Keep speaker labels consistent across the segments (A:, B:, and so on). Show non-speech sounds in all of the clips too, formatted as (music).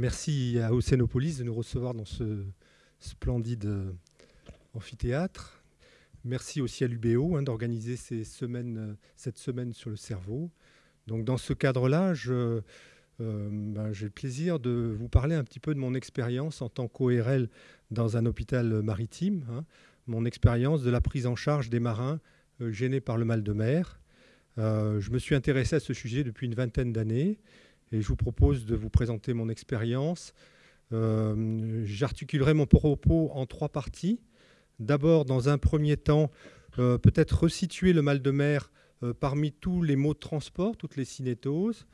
A: Merci à Océanopolis de nous recevoir dans ce splendide euh, amphithéâtre. Merci aussi à l'UBO hein, d'organiser euh, cette semaine sur le cerveau. Donc dans ce cadre-là, euh, ben, j'ai le plaisir de vous parler un petit peu de mon expérience en tant qu'ORL dans un hôpital maritime, hein. mon expérience de la prise en charge des marins gênés par le mal de mer. je me suis intéressé à ce sujet depuis une vingtaine d'années et je vous propose de vous présenter mon expérience. Euh, j'articulerai mon propos en trois parties. D'abord, dans un premier temps, euh, peut-être resituer le mal de mer euh, parmi tous les mots de transport, toutes les cinétoses.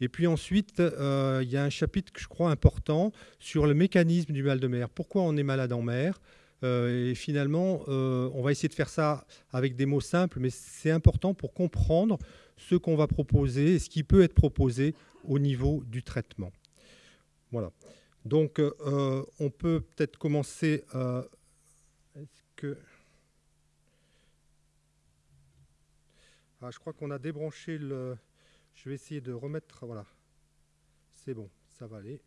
A: Et puis ensuite, il y a un chapitre que je crois important sur le mécanisme du mal de mer. Pourquoi on est malade en mer? Et finalement, on va essayer de faire ça avec des mots simples, mais c'est important pour comprendre ce qu'on va proposer et ce qui peut être proposé au niveau du traitement. Voilà. Donc, euh, on peut peut-être commencer. Euh, est-ce que. Ah, je crois qu'on a débranché le. Je vais essayer de remettre. Voilà. C'est bon, ça va aller.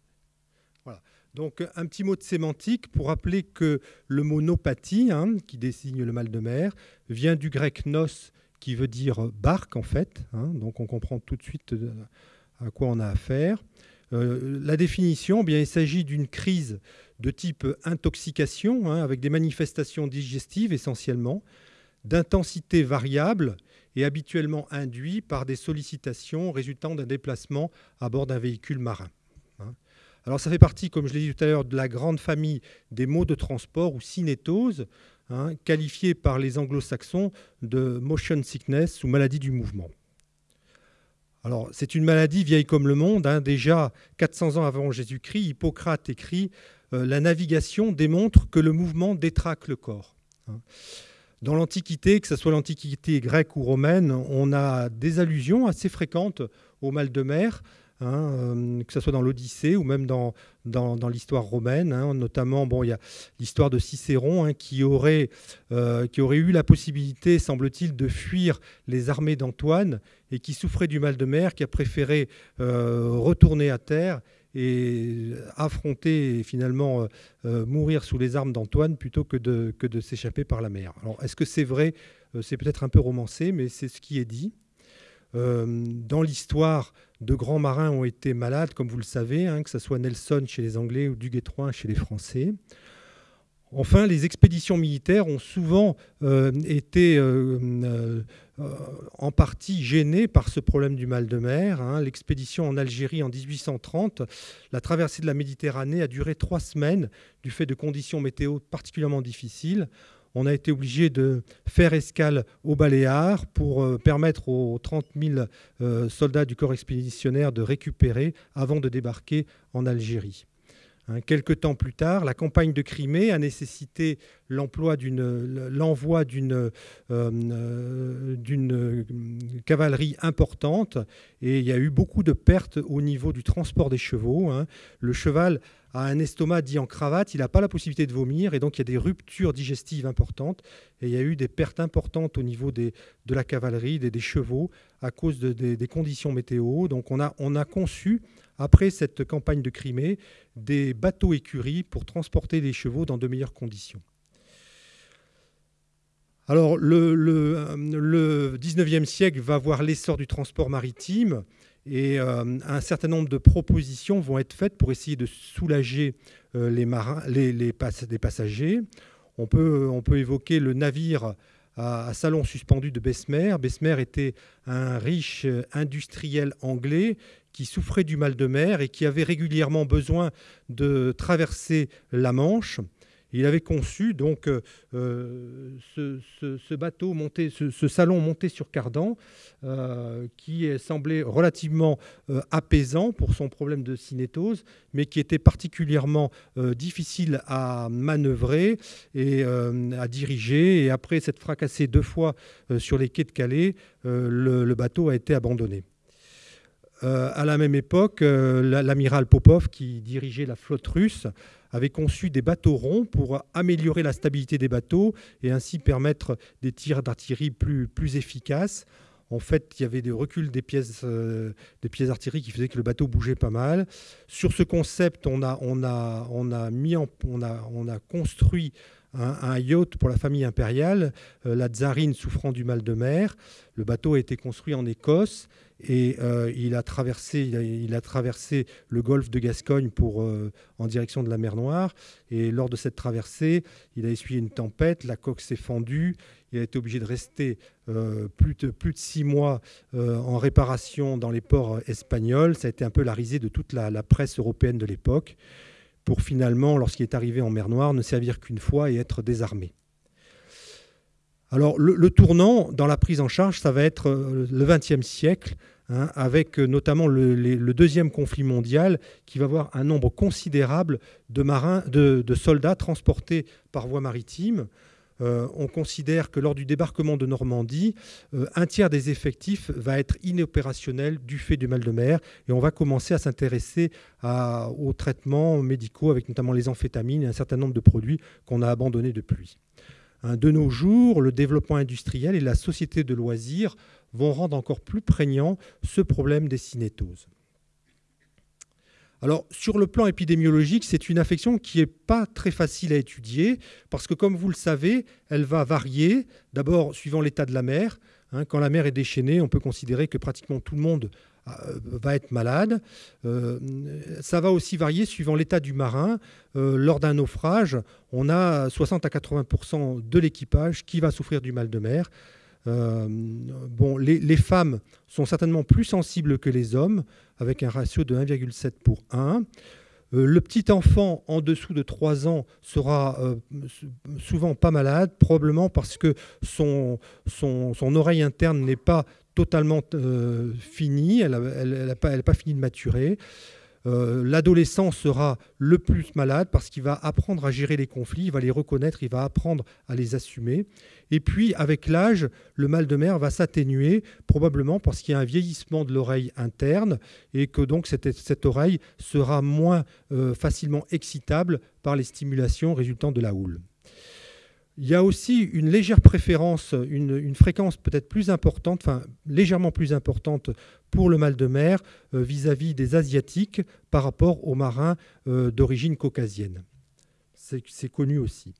A: Voilà. Donc, un petit mot de sémantique pour rappeler que le mot nopathie, hein, qui désigne le mal de mer, vient du grec nos, qui veut dire barque, en fait. Hein. donc, on comprend tout de suite euh, à quoi on a affaire. Euh, la définition, eh bien, il s'agit d'une crise de type intoxication, hein, avec des manifestations digestives essentiellement, d'intensité variable et habituellement induit par des sollicitations résultant d'un déplacement à bord d'un véhicule marin. Hein. Alors ça fait partie, comme je l'ai dit tout à l'heure, de la grande famille des maux de transport ou cinétose, hein, qualifiés par les anglo-saxons de motion sickness ou maladie du mouvement. Alors, c'est une maladie vieille comme le monde. Hein. Déjà, 400 ans avant Jésus-Christ, Hippocrate écrit euh, La navigation démontre que le mouvement détraque le corps. Dans l'Antiquité, que ce soit l'Antiquité grecque ou romaine, on a des allusions assez fréquentes au mal de mer. Hein, euh, que ce soit dans l'Odyssée ou même dans, l'histoire romaine. Hein. notamment, bon, il y a l'histoire de Cicéron hein, qui, aurait, euh, qui aurait eu la possibilité, semble-t-il, de fuir les armées d'Antoine et qui souffrait du mal de mer, qui a préféré euh, retourner à terre et affronter et finalement mourir sous les armes d'Antoine plutôt que de, que de s'échapper par la mer. Alors, est-ce que c'est vrai? C'est peut-être un peu romancé, mais c'est ce qui est dit. dans l'histoire, de grands marins ont été malades, comme vous le savez, hein, que ce soit Nelson chez les Anglais ou Duguay-Trouin chez les Français. Enfin, les expéditions militaires ont souvent euh, été euh, euh, en partie gênées par ce problème du mal de mer. Hein. L'expédition en Algérie en 1830, la traversée de la Méditerranée a duré trois semaines du fait de conditions météo particulièrement difficiles on a été obligé de faire escale aux Baléares pour permettre aux 30 000 euh, soldats du corps expéditionnaire de récupérer avant de débarquer en Algérie. Hein, quelque temps plus tard, la campagne de Crimée a nécessité l'envoi d'une euh, cavalerie importante et il y a eu beaucoup de pertes au niveau du transport des chevaux. Hein. Le cheval a un estomac dit en cravate, il n'a pas la possibilité de vomir et donc il y a des ruptures digestives importantes et il y a eu des pertes importantes au niveau de la cavalerie, des, chevaux à cause des conditions météo. Donc on a, on a conçu, après cette campagne de Crimée, des bateaux écuries pour transporter les chevaux dans de meilleures conditions. Alors le, le, le 19e siècle va voir l'essor du transport maritime et euh, un certain nombre de propositions vont être faites pour essayer de soulager euh, les, passagers. On peut, on peut évoquer le navire à, salon suspendu de Bessemer. Bessemer était un riche industriel anglais qui souffrait du mal de mer et qui avait régulièrement besoin de traverser la Manche. Il avait conçu donc euh, euh, ce, bateau monté, ce, salon monté sur cardan, euh, qui semblait relativement apaisant pour son problème de cinétose, mais qui était particulièrement difficile à manœuvrer et à diriger. Et après s'être fracassé deux fois sur les quais de Calais, le bateau a été abandonné. à la même époque, l'amiral Popov, qui dirigeait la flotte russe, avait conçu des bateaux ronds pour améliorer la stabilité des bateaux et ainsi permettre des tirs d'artillerie plus, plus efficaces. En fait, il y avait des reculs des pièces, euh, d'artillerie qui faisaient que le bateau bougeait pas mal. Sur ce concept, on a, mis on a construit un, yacht pour la famille impériale, euh, la Tsarine souffrant du mal de mer. Le bateau a été construit en Écosse et euh, il, a traversé, il, a, traversé le golfe de Gascogne pour, en direction de la mer Noire. Et lors de cette traversée, il a essuyé une tempête, la coque s'est fendue, il a été obligé de rester euh, plus, de, plus de six mois euh, en réparation dans les ports espagnols. Ça a été un peu la risée de toute la, presse européenne de l'époque, pour finalement, lorsqu'il est arrivé en mer Noire, ne servir qu'une fois et être désarmé. Alors le, tournant dans la prise en charge, ça va être euh, le XXe siècle, hein, avec notamment le, deuxième conflit mondial, qui va avoir un nombre considérable de marins, de soldats transportés par voie maritime. Euh, on considère que lors du débarquement de Normandie, euh, un tiers des effectifs va être inopérationnel du fait du mal de mer et on va commencer à s'intéresser aux traitements médicaux avec notamment les amphétamines et un certain nombre de produits qu'on a abandonnés depuis. Hein, de nos jours, le développement industriel et la société de loisirs vont rendre encore plus prégnant ce problème des cinétoses. Alors, sur le plan épidémiologique, c'est une affection qui n'est pas très facile à étudier, parce que, comme vous le savez, elle va varier, d'abord suivant l'état de la mer. Hein. quand la mer est déchaînée, on peut considérer que pratiquement tout le monde euh, va être malade. Euh, ça va aussi varier suivant l'état du marin. Euh, lors d'un naufrage, on a 60 à 80% de l'équipage qui va souffrir du mal de mer. Euh, les, femmes sont certainement plus sensibles que les hommes, avec un ratio de 1,7 pour 1. Euh, le petit enfant en dessous de 3 ans sera euh, souvent pas malade, probablement parce que son oreille interne n'est pas totalement finie, elle n'a pas, pas, fini de maturer. Euh, l'adolescent sera le plus malade parce qu'il va apprendre à gérer les conflits, il va les reconnaître, il va apprendre à les assumer. Et puis, avec l'âge, le mal de mer va s'atténuer, probablement parce qu'il y a un vieillissement de l'oreille interne et que donc cette, oreille sera moins euh, facilement excitable par les stimulations résultant de la houle. Il y a aussi une légère préférence, une, fréquence peut-être plus importante, enfin légèrement plus importante pour le mal de mer euh, vis-à-vis des Asiatiques par rapport aux marins euh, d'origine caucasienne. C'est connu aussi.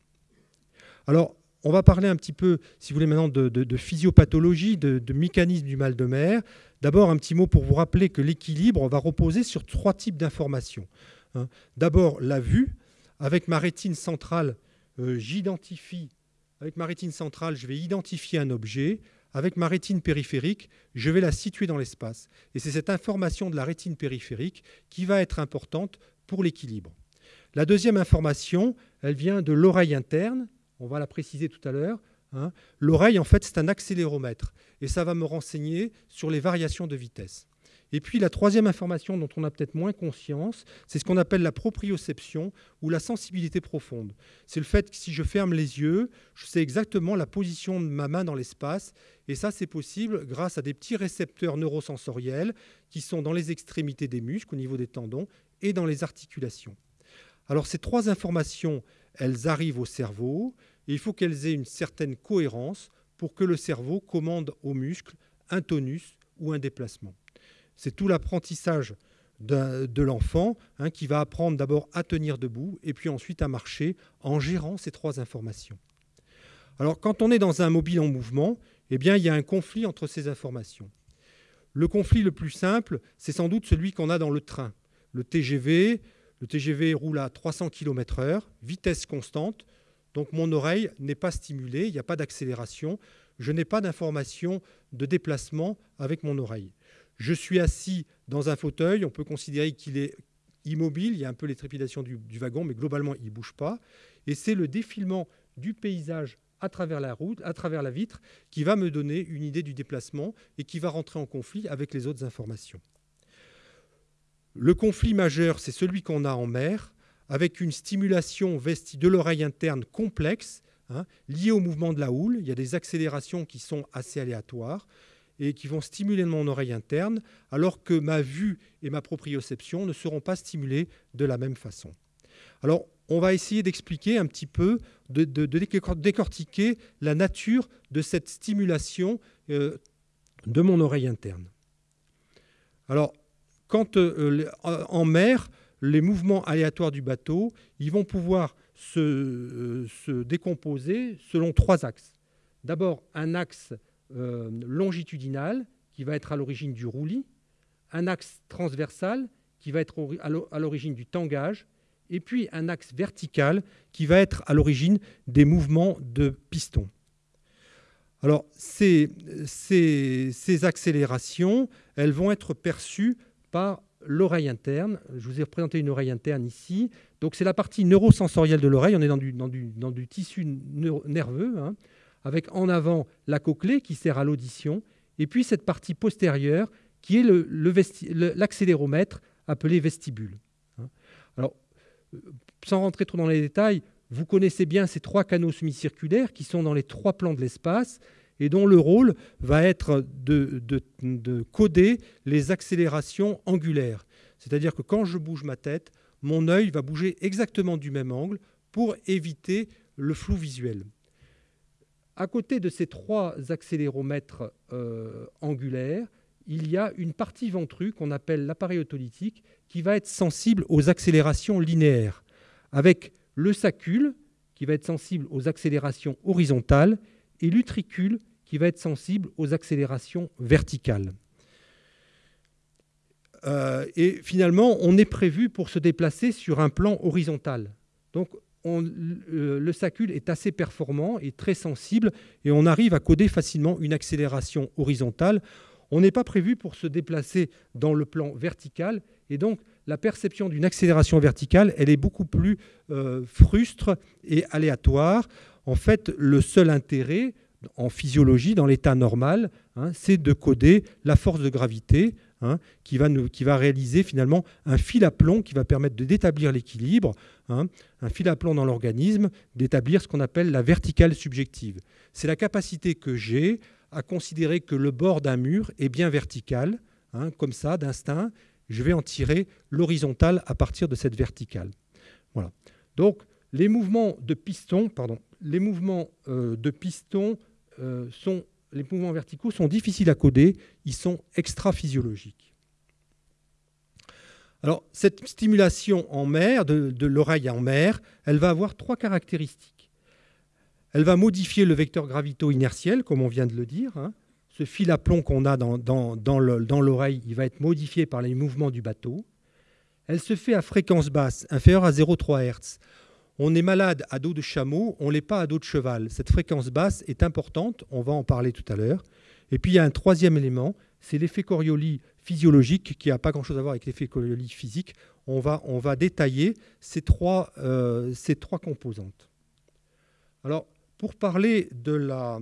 A: Alors, on va parler un petit peu, si vous voulez, maintenant de, physiopathologie, de, mécanisme du mal de mer. D'abord, un petit mot pour vous rappeler que l'équilibre va reposer sur trois types d'informations. Hein. D'abord, la vue. Avec ma rétine centrale, euh, j'identifie, avec ma rétine centrale, je vais identifier un objet. Avec ma rétine périphérique, je vais la situer dans l'espace. Et c'est cette information de la rétine périphérique qui va être importante pour l'équilibre. La deuxième information, elle vient de l'oreille interne. On va la préciser tout à l'heure. Hein. L'oreille, en fait, c'est un accéléromètre. Et ça va me renseigner sur les variations de vitesse. Et puis la troisième information dont on a peut-être moins conscience, c'est ce qu'on appelle la proprioception ou la sensibilité profonde. C'est le fait que si je ferme les yeux, je sais exactement la position de ma main dans l'espace. Et ça, c'est possible grâce à des petits récepteurs neurosensoriels qui sont dans les extrémités des muscles, au niveau des tendons et dans les articulations. Alors ces trois informations, elles arrivent au cerveau et il faut qu'elles aient une certaine cohérence pour que le cerveau commande aux muscles un tonus ou un déplacement. C'est tout l'apprentissage de, l'enfant hein, qui va apprendre d'abord à tenir debout et puis ensuite à marcher en gérant ces trois informations. Alors quand on est dans un mobile en mouvement, eh bien, il y a un conflit entre ces informations. Le conflit le plus simple, c'est sans doute celui qu'on a dans le train. Le TGV, le TGV roule à 300 km/h, vitesse constante, donc mon oreille n'est pas stimulée, il n'y a pas d'accélération, je n'ai pas d'information de déplacement avec mon oreille. Je suis assis dans un fauteuil, on peut considérer qu'il est immobile, il y a un peu les trépidations du, wagon, mais globalement, il ne bouge pas. Et c'est le défilement du paysage à travers la route, à travers la vitre, qui va me donner une idée du déplacement et qui va rentrer en conflit avec les autres informations. Le conflit majeur, c'est celui qu'on a en mer, avec une stimulation vestie de l'oreille interne complexe, hein, liée au mouvement de la houle. Il y a des accélérations qui sont assez aléatoires. Et qui vont stimuler mon oreille interne, alors que ma vue et ma proprioception ne seront pas stimulées de la même façon. Alors, on va essayer d'expliquer un petit peu, de, décortiquer la nature de cette stimulation euh, de mon oreille interne. Alors, quand euh, en mer, les mouvements aléatoires du bateau, ils vont pouvoir euh, se décomposer selon trois axes. D'abord, un axe euh, longitudinal qui va être à l'origine du roulis, un axe transversal qui va être à l'origine du tangage, et puis un axe vertical qui va être à l'origine des mouvements de piston. Alors, ces, ces, accélérations, elles vont être perçues par l'oreille interne. Je vous ai représenté une oreille interne ici. Donc, c'est la partie neurosensorielle de l'oreille. On est dans du, dans du, dans du tissu nerveux. Hein avec en avant la cochlée qui sert à l'audition, et puis cette partie postérieure qui est l'accéléromètre appelé vestibule. Hein. Alors, euh, sans rentrer trop dans les détails, vous connaissez bien ces trois canaux semi-circulaires qui sont dans les trois plans de l'espace et dont le rôle va être de, de coder les accélérations angulaires. C'est-à-dire que quand je bouge ma tête, mon œil va bouger exactement du même angle pour éviter le flou visuel. À côté de ces trois accéléromètres euh, angulaires, il y a une partie ventrue qu'on appelle l'appareil autolytique qui va être sensible aux accélérations linéaires, avec le sacule qui va être sensible aux accélérations horizontales et l'utricule qui va être sensible aux accélérations verticales. Euh, et finalement, on est prévu pour se déplacer sur un plan horizontal. Donc le sacule est assez performant et très sensible et on arrive à coder facilement une accélération horizontale. On n'est pas prévu pour se déplacer dans le plan vertical et donc la perception d'une accélération verticale, elle est beaucoup plus euh, frustre et aléatoire. En fait, le seul intérêt en physiologie, dans l'état normal, hein, c'est de coder la force de gravité Hein, qui, va réaliser finalement un fil à plomb qui va permettre d'établir l'équilibre, hein, un fil à plomb dans l'organisme, d'établir ce qu'on appelle la verticale subjective. C'est la capacité que j'ai à considérer que le bord d'un mur est bien vertical, hein, comme ça, d'instinct, je vais en tirer l'horizontale à partir de cette verticale. Voilà. Donc, les mouvements de piston, pardon, les mouvements euh, de piston euh, sont les mouvements verticaux sont difficiles à coder, ils sont extra-physiologiques. Alors, cette stimulation en mer, de, l'oreille en mer, elle va avoir trois caractéristiques. Elle va modifier le vecteur gravito-inertiel, comme on vient de le dire. Hein. Ce fil à plomb qu'on a dans, dans l'oreille, il va être modifié par les mouvements du bateau. Elle se fait à fréquence basse, inférieure à 0,3 Hz. On est malade à dos de chameau, on l'est pas à dos de cheval. Cette fréquence basse est importante, on va en parler tout à l'heure. Et puis il y a un troisième élément, c'est l'effet Coriolis physiologique qui n'a pas grand-chose à voir avec l'effet Coriolis physique. On va, détailler ces trois, euh, ces trois composantes. Alors, pour parler euh,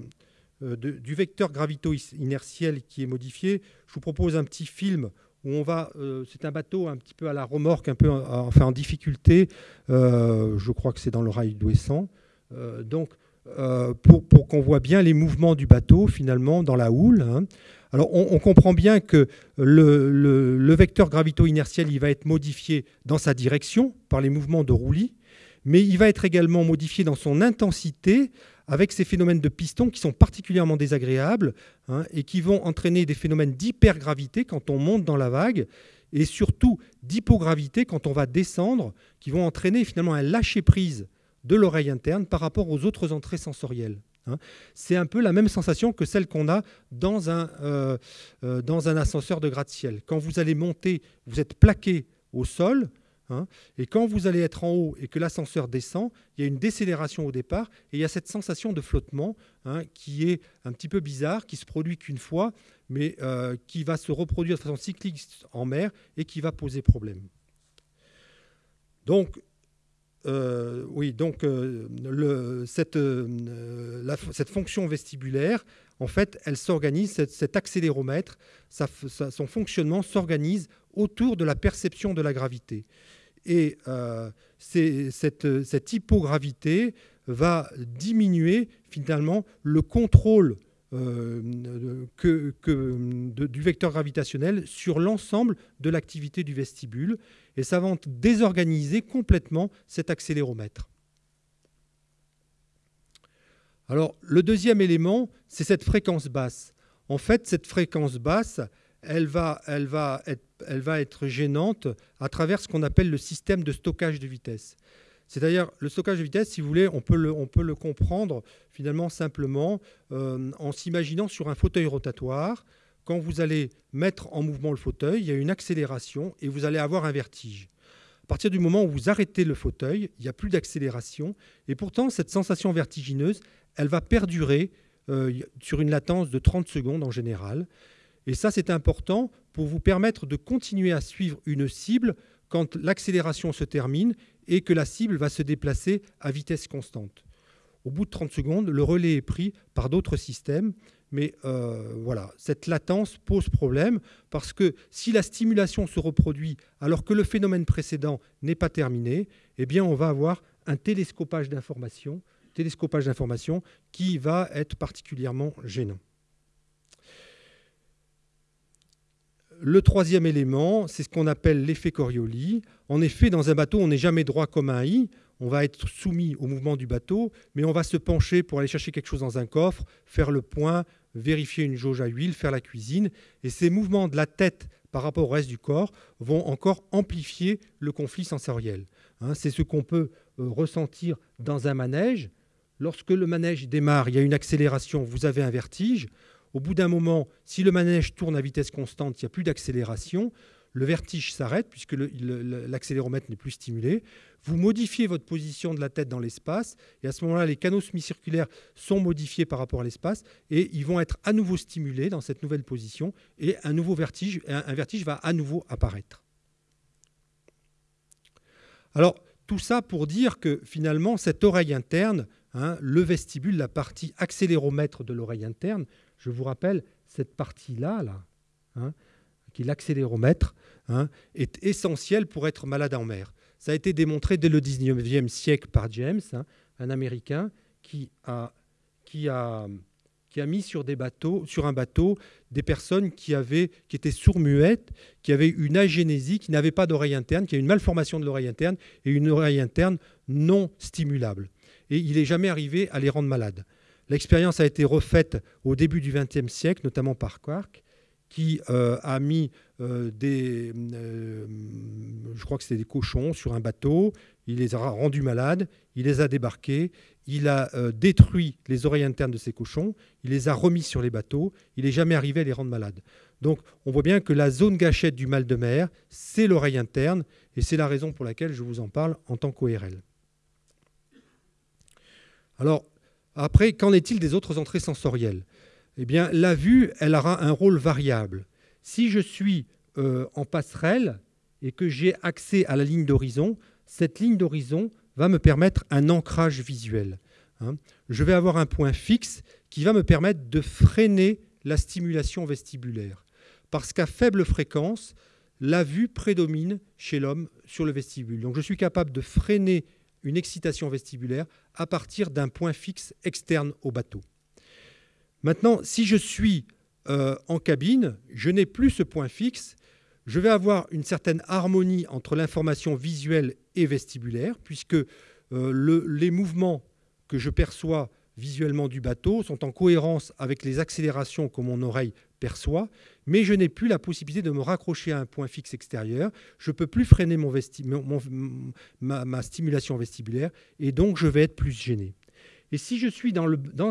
A: du vecteur gravito-inertiel qui est modifié, je vous propose un petit film on va, euh, c'est un bateau un petit peu à la remorque, un peu en, en difficulté. Euh, je crois que c'est dans le rail d'Ouessant. Euh, donc, pour, qu'on voit bien les mouvements du bateau finalement dans la houle. Hein. Alors, on, comprend bien que le, vecteur gravito-inertiel, il va être modifié dans sa direction par les mouvements de roulis, mais il va être également modifié dans son intensité avec ces phénomènes de piston qui sont particulièrement désagréables hein, et qui vont entraîner des phénomènes d'hypergravité quand on monte dans la vague et surtout d'hypogravité quand on va descendre, qui vont entraîner finalement un lâcher-prise de l'oreille interne par rapport aux autres entrées sensorielles. Hein. C'est un peu la même sensation que celle qu'on a euh, euh, dans un ascenseur de gratte-ciel. Quand vous allez monter, vous êtes plaqué au sol, Hein. et quand vous allez être en haut et que l'ascenseur descend, il y a une décélération au départ et il y a cette sensation de flottement hein, qui est un petit peu bizarre, qui se produit qu'une fois, mais euh, qui va se reproduire de façon cyclique en mer et qui va poser problème. Donc, euh, oui, donc euh, cette, cette, fonction vestibulaire, en fait, elle s'organise, cet, accéléromètre, son fonctionnement s'organise autour de la perception de la gravité. Et euh, cette, hypogravité va diminuer finalement le contrôle que, du vecteur gravitationnel sur l'ensemble de l'activité du vestibule. Et ça va désorganiser complètement cet accéléromètre. Alors, le deuxième élément, c'est cette fréquence basse. En fait, cette fréquence basse, elle va, être, gênante à travers ce qu'on appelle le système de stockage de vitesse. C'est-à-dire, le stockage de vitesse, si vous voulez, on peut le, on peut le comprendre finalement simplement euh, en s'imaginant sur un fauteuil rotatoire. Quand vous allez mettre en mouvement le fauteuil, il y a une accélération et vous allez avoir un vertige. À partir du moment où vous arrêtez le fauteuil, il n'y a plus d'accélération. Et pourtant, cette sensation vertigineuse, elle va perdurer euh, sur une latence de 30 secondes en général. Et ça, c'est important pour vous permettre de continuer à suivre une cible quand l'accélération se termine et que la cible va se déplacer à vitesse constante. Au bout de 30 secondes, le relais est pris par d'autres systèmes, mais euh, voilà, cette latence pose problème parce que si la stimulation se reproduit alors que le phénomène précédent n'est pas terminé, eh bien on va avoir un télescopage d'informations télescopage d'informations qui va être particulièrement gênant. Le troisième élément, c'est ce qu'on appelle l'effet Coriolis. En effet, dans un bateau, on n'est jamais droit comme un i. On va être soumis au mouvement du bateau, mais on va se pencher pour aller chercher quelque chose dans un coffre, faire le point, vérifier une jauge à huile, faire la cuisine. Et ces mouvements de la tête par rapport au reste du corps vont encore amplifier le conflit sensoriel. Hein, c'est ce qu'on peut euh, ressentir dans un manège. Lorsque le manège démarre, il y a une accélération, vous avez un vertige. Au bout d'un moment, si le manège tourne à vitesse constante, il n'y a plus d'accélération. Le vertige s'arrête puisque l'accéléromètre n'est plus stimulé. Vous modifiez votre position de la tête dans l'espace et à ce moment-là, les canaux semi-circulaires sont modifiés par rapport à l'espace et ils vont être à nouveau stimulés dans cette nouvelle position et un nouveau vertige, un vertige va à nouveau apparaître. Alors, tout ça pour dire que finalement, cette oreille interne Hein, le vestibule, la partie accéléromètre de l'oreille interne. Je vous rappelle, cette partie-là, là, hein, qui est l'accéléromètre, hein, est essentielle pour être malade en mer. Ça a été démontré dès le 19e siècle par James, un Américain qui a, mis sur, un bateau des personnes qui, qui étaient sourds-muettes, qui avaient une agénésie, qui n'avaient pas d'oreille interne, qui avaient une malformation de l'oreille interne et une oreille interne non stimulable et il n'est jamais arrivé à les rendre malades. L'expérience a été refaite au début du XXe siècle, notamment par Quark, qui euh, a mis euh, des, euh, je crois que c'était des cochons sur un bateau, il les a rendus malades, il les a débarqués, il a détruit les oreilles internes de ces cochons, il les a remis sur les bateaux, il n'est jamais arrivé à les rendre malades. Donc on voit bien que la zone gâchette du mal de mer, c'est l'oreille interne, et c'est la raison pour laquelle je vous en parle en tant qu'ORL. Alors, après, qu'en est-il des autres entrées sensorielles? Eh bien, la vue, elle aura un rôle variable. Si je suis euh, en passerelle et que j'ai accès à la ligne d'horizon, cette ligne d'horizon va me permettre un ancrage visuel. Hein. Je vais avoir un point fixe qui va me permettre de freiner la stimulation vestibulaire. Parce qu'à faible fréquence, la vue prédomine chez l'homme sur le vestibule. Donc je suis capable de freiner une excitation vestibulaire à partir d'un point fixe externe au bateau. Maintenant, si je suis euh, en cabine, je n'ai plus ce point fixe, je vais avoir une certaine harmonie entre l'information visuelle et vestibulaire, puisque euh, les mouvements que je perçois visuellement du bateau sont en cohérence avec les accélérations que mon oreille perçoit, mais je n'ai plus la possibilité de me raccrocher à un point fixe extérieur, je ne peux plus freiner mon ma, stimulation vestibulaire, et donc je vais être plus gêné. Et si je suis dans,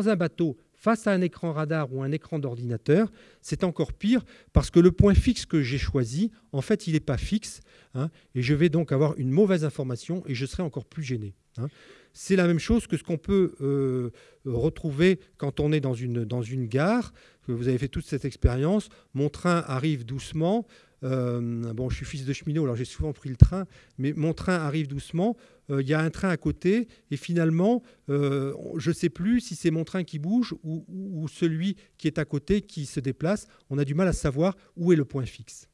A: un bateau face à un écran radar ou un écran d'ordinateur, c'est encore pire parce que le point fixe que j'ai choisi, en fait, il n'est pas fixe, hein, et je vais donc avoir une mauvaise information et je serai encore plus gêné. Hein. C'est la même chose que ce qu'on peut euh, retrouver quand on est dans une, dans une gare, que vous avez fait toute cette expérience. Mon train arrive doucement. Euh, bon, je suis fils de cheminot, alors j'ai souvent pris le train, mais mon train arrive doucement. Euh, il y a un train à côté, et finalement, je ne sais plus si c'est mon train qui bouge ou, ou, celui qui est à côté qui se déplace. On a du mal à savoir où est le point fixe.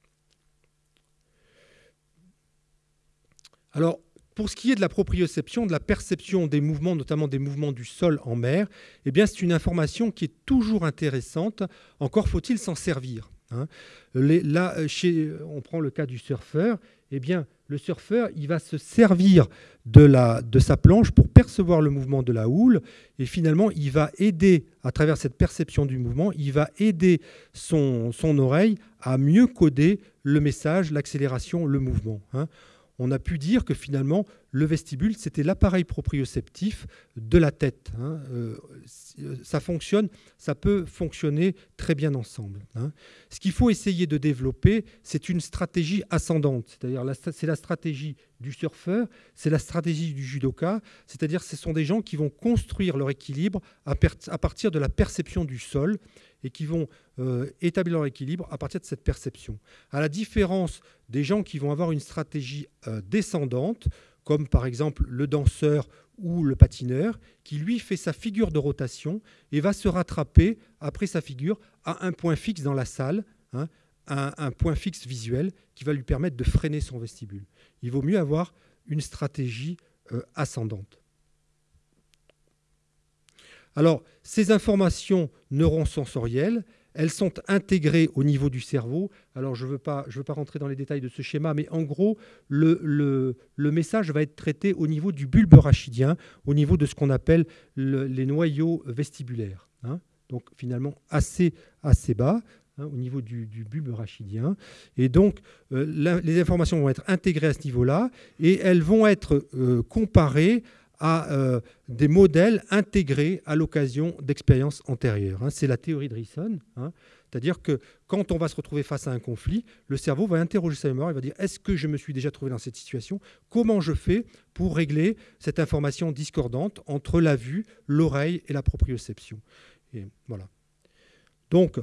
A: Alors, Pour ce qui est de la proprioception, de la perception des mouvements, notamment des mouvements du sol en mer, eh bien, c'est une information qui est toujours intéressante. Encore faut-il s'en servir. Hein. là, chez, on prend le cas du surfeur. Eh bien, le surfeur, il va se servir de, de sa planche pour percevoir le mouvement de la houle. Et finalement, il va aider, à travers cette perception du mouvement, il va aider son, son oreille à mieux coder le message, l'accélération, le mouvement. Hein on a pu dire que finalement, le vestibule, c'était l'appareil proprioceptif de la tête. Hein. Euh, ça fonctionne, ça peut fonctionner très bien ensemble. Hein. Ce qu'il faut essayer de développer, c'est une stratégie ascendante, c'est-à-dire c'est la stratégie du surfeur, c'est la stratégie du judoka, c'est-à-dire ce sont des gens qui vont construire leur équilibre à, partir de la perception du sol et qui vont euh, établir leur équilibre à partir de cette perception. À la différence des gens qui vont avoir une stratégie euh, descendante, comme par exemple le danseur ou le patineur, qui lui fait sa figure de rotation et va se rattraper après sa figure à un point fixe dans la salle, hein, un, point fixe visuel qui va lui permettre de freiner son vestibule. Il vaut mieux avoir une stratégie euh, ascendante. Alors, ces informations neurosensorielles, elles sont intégrées au niveau du cerveau. Alors, je ne veux, pas, rentrer dans les détails de ce schéma, mais en gros, le, message va être traité au niveau du bulbe rachidien, au niveau de ce qu'on appelle les noyaux vestibulaires. Hein. Donc, finalement, assez, assez bas. Hein, au niveau du, bulbe rachidien. Et donc, euh, les informations vont être intégrées à ce niveau-là et elles vont être euh, comparées à euh, des modèles intégrés à l'occasion d'expériences antérieures. Hein. C'est la théorie de Risson. Hein. C'est-à-dire que quand on va se retrouver face à un conflit, le cerveau va interroger sa mémoire, il va dire est-ce que je me suis déjà trouvé dans cette situation? Comment je fais pour régler cette information discordante entre la vue, l'oreille et la proprioception? Et voilà. Donc,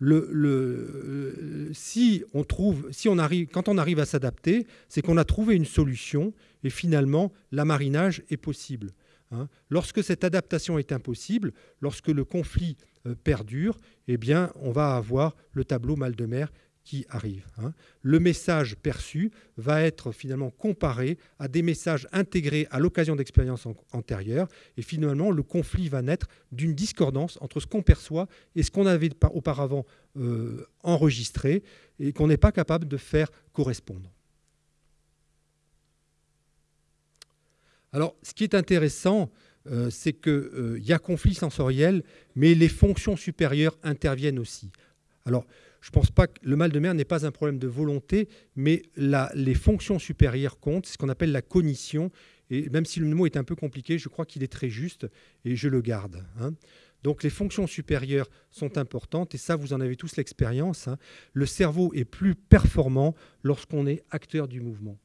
A: le, si on trouve, si on arrive, quand on arrive à s'adapter, c'est qu'on a trouvé une solution et finalement l'amarinage est possible. Hein. Lorsque cette adaptation est impossible, lorsque le conflit euh, perdure, eh bien, on va avoir le tableau mal de mer qui arrive. Hein. Le message perçu va être finalement comparé à des messages intégrés à l'occasion d'expériences antérieures, et finalement le conflit va naître d'une discordance entre ce qu'on perçoit et ce qu'on avait auparavant euh, enregistré et qu'on n'est pas capable de faire correspondre. Alors, ce qui est intéressant, euh, c'est qu'il euh, y a conflit sensoriel, mais les fonctions supérieures interviennent aussi. Alors, je ne pense pas que le mal de mer n'est pas un problème de volonté, mais les fonctions supérieures comptent, c'est ce qu'on appelle la cognition. Et même si le mot est un peu compliqué, je crois qu'il est très juste et je le garde. Hein. Donc les fonctions supérieures sont importantes et ça, vous en avez tous l'expérience. Hein. Le cerveau est plus performant lorsqu'on est acteur du mouvement.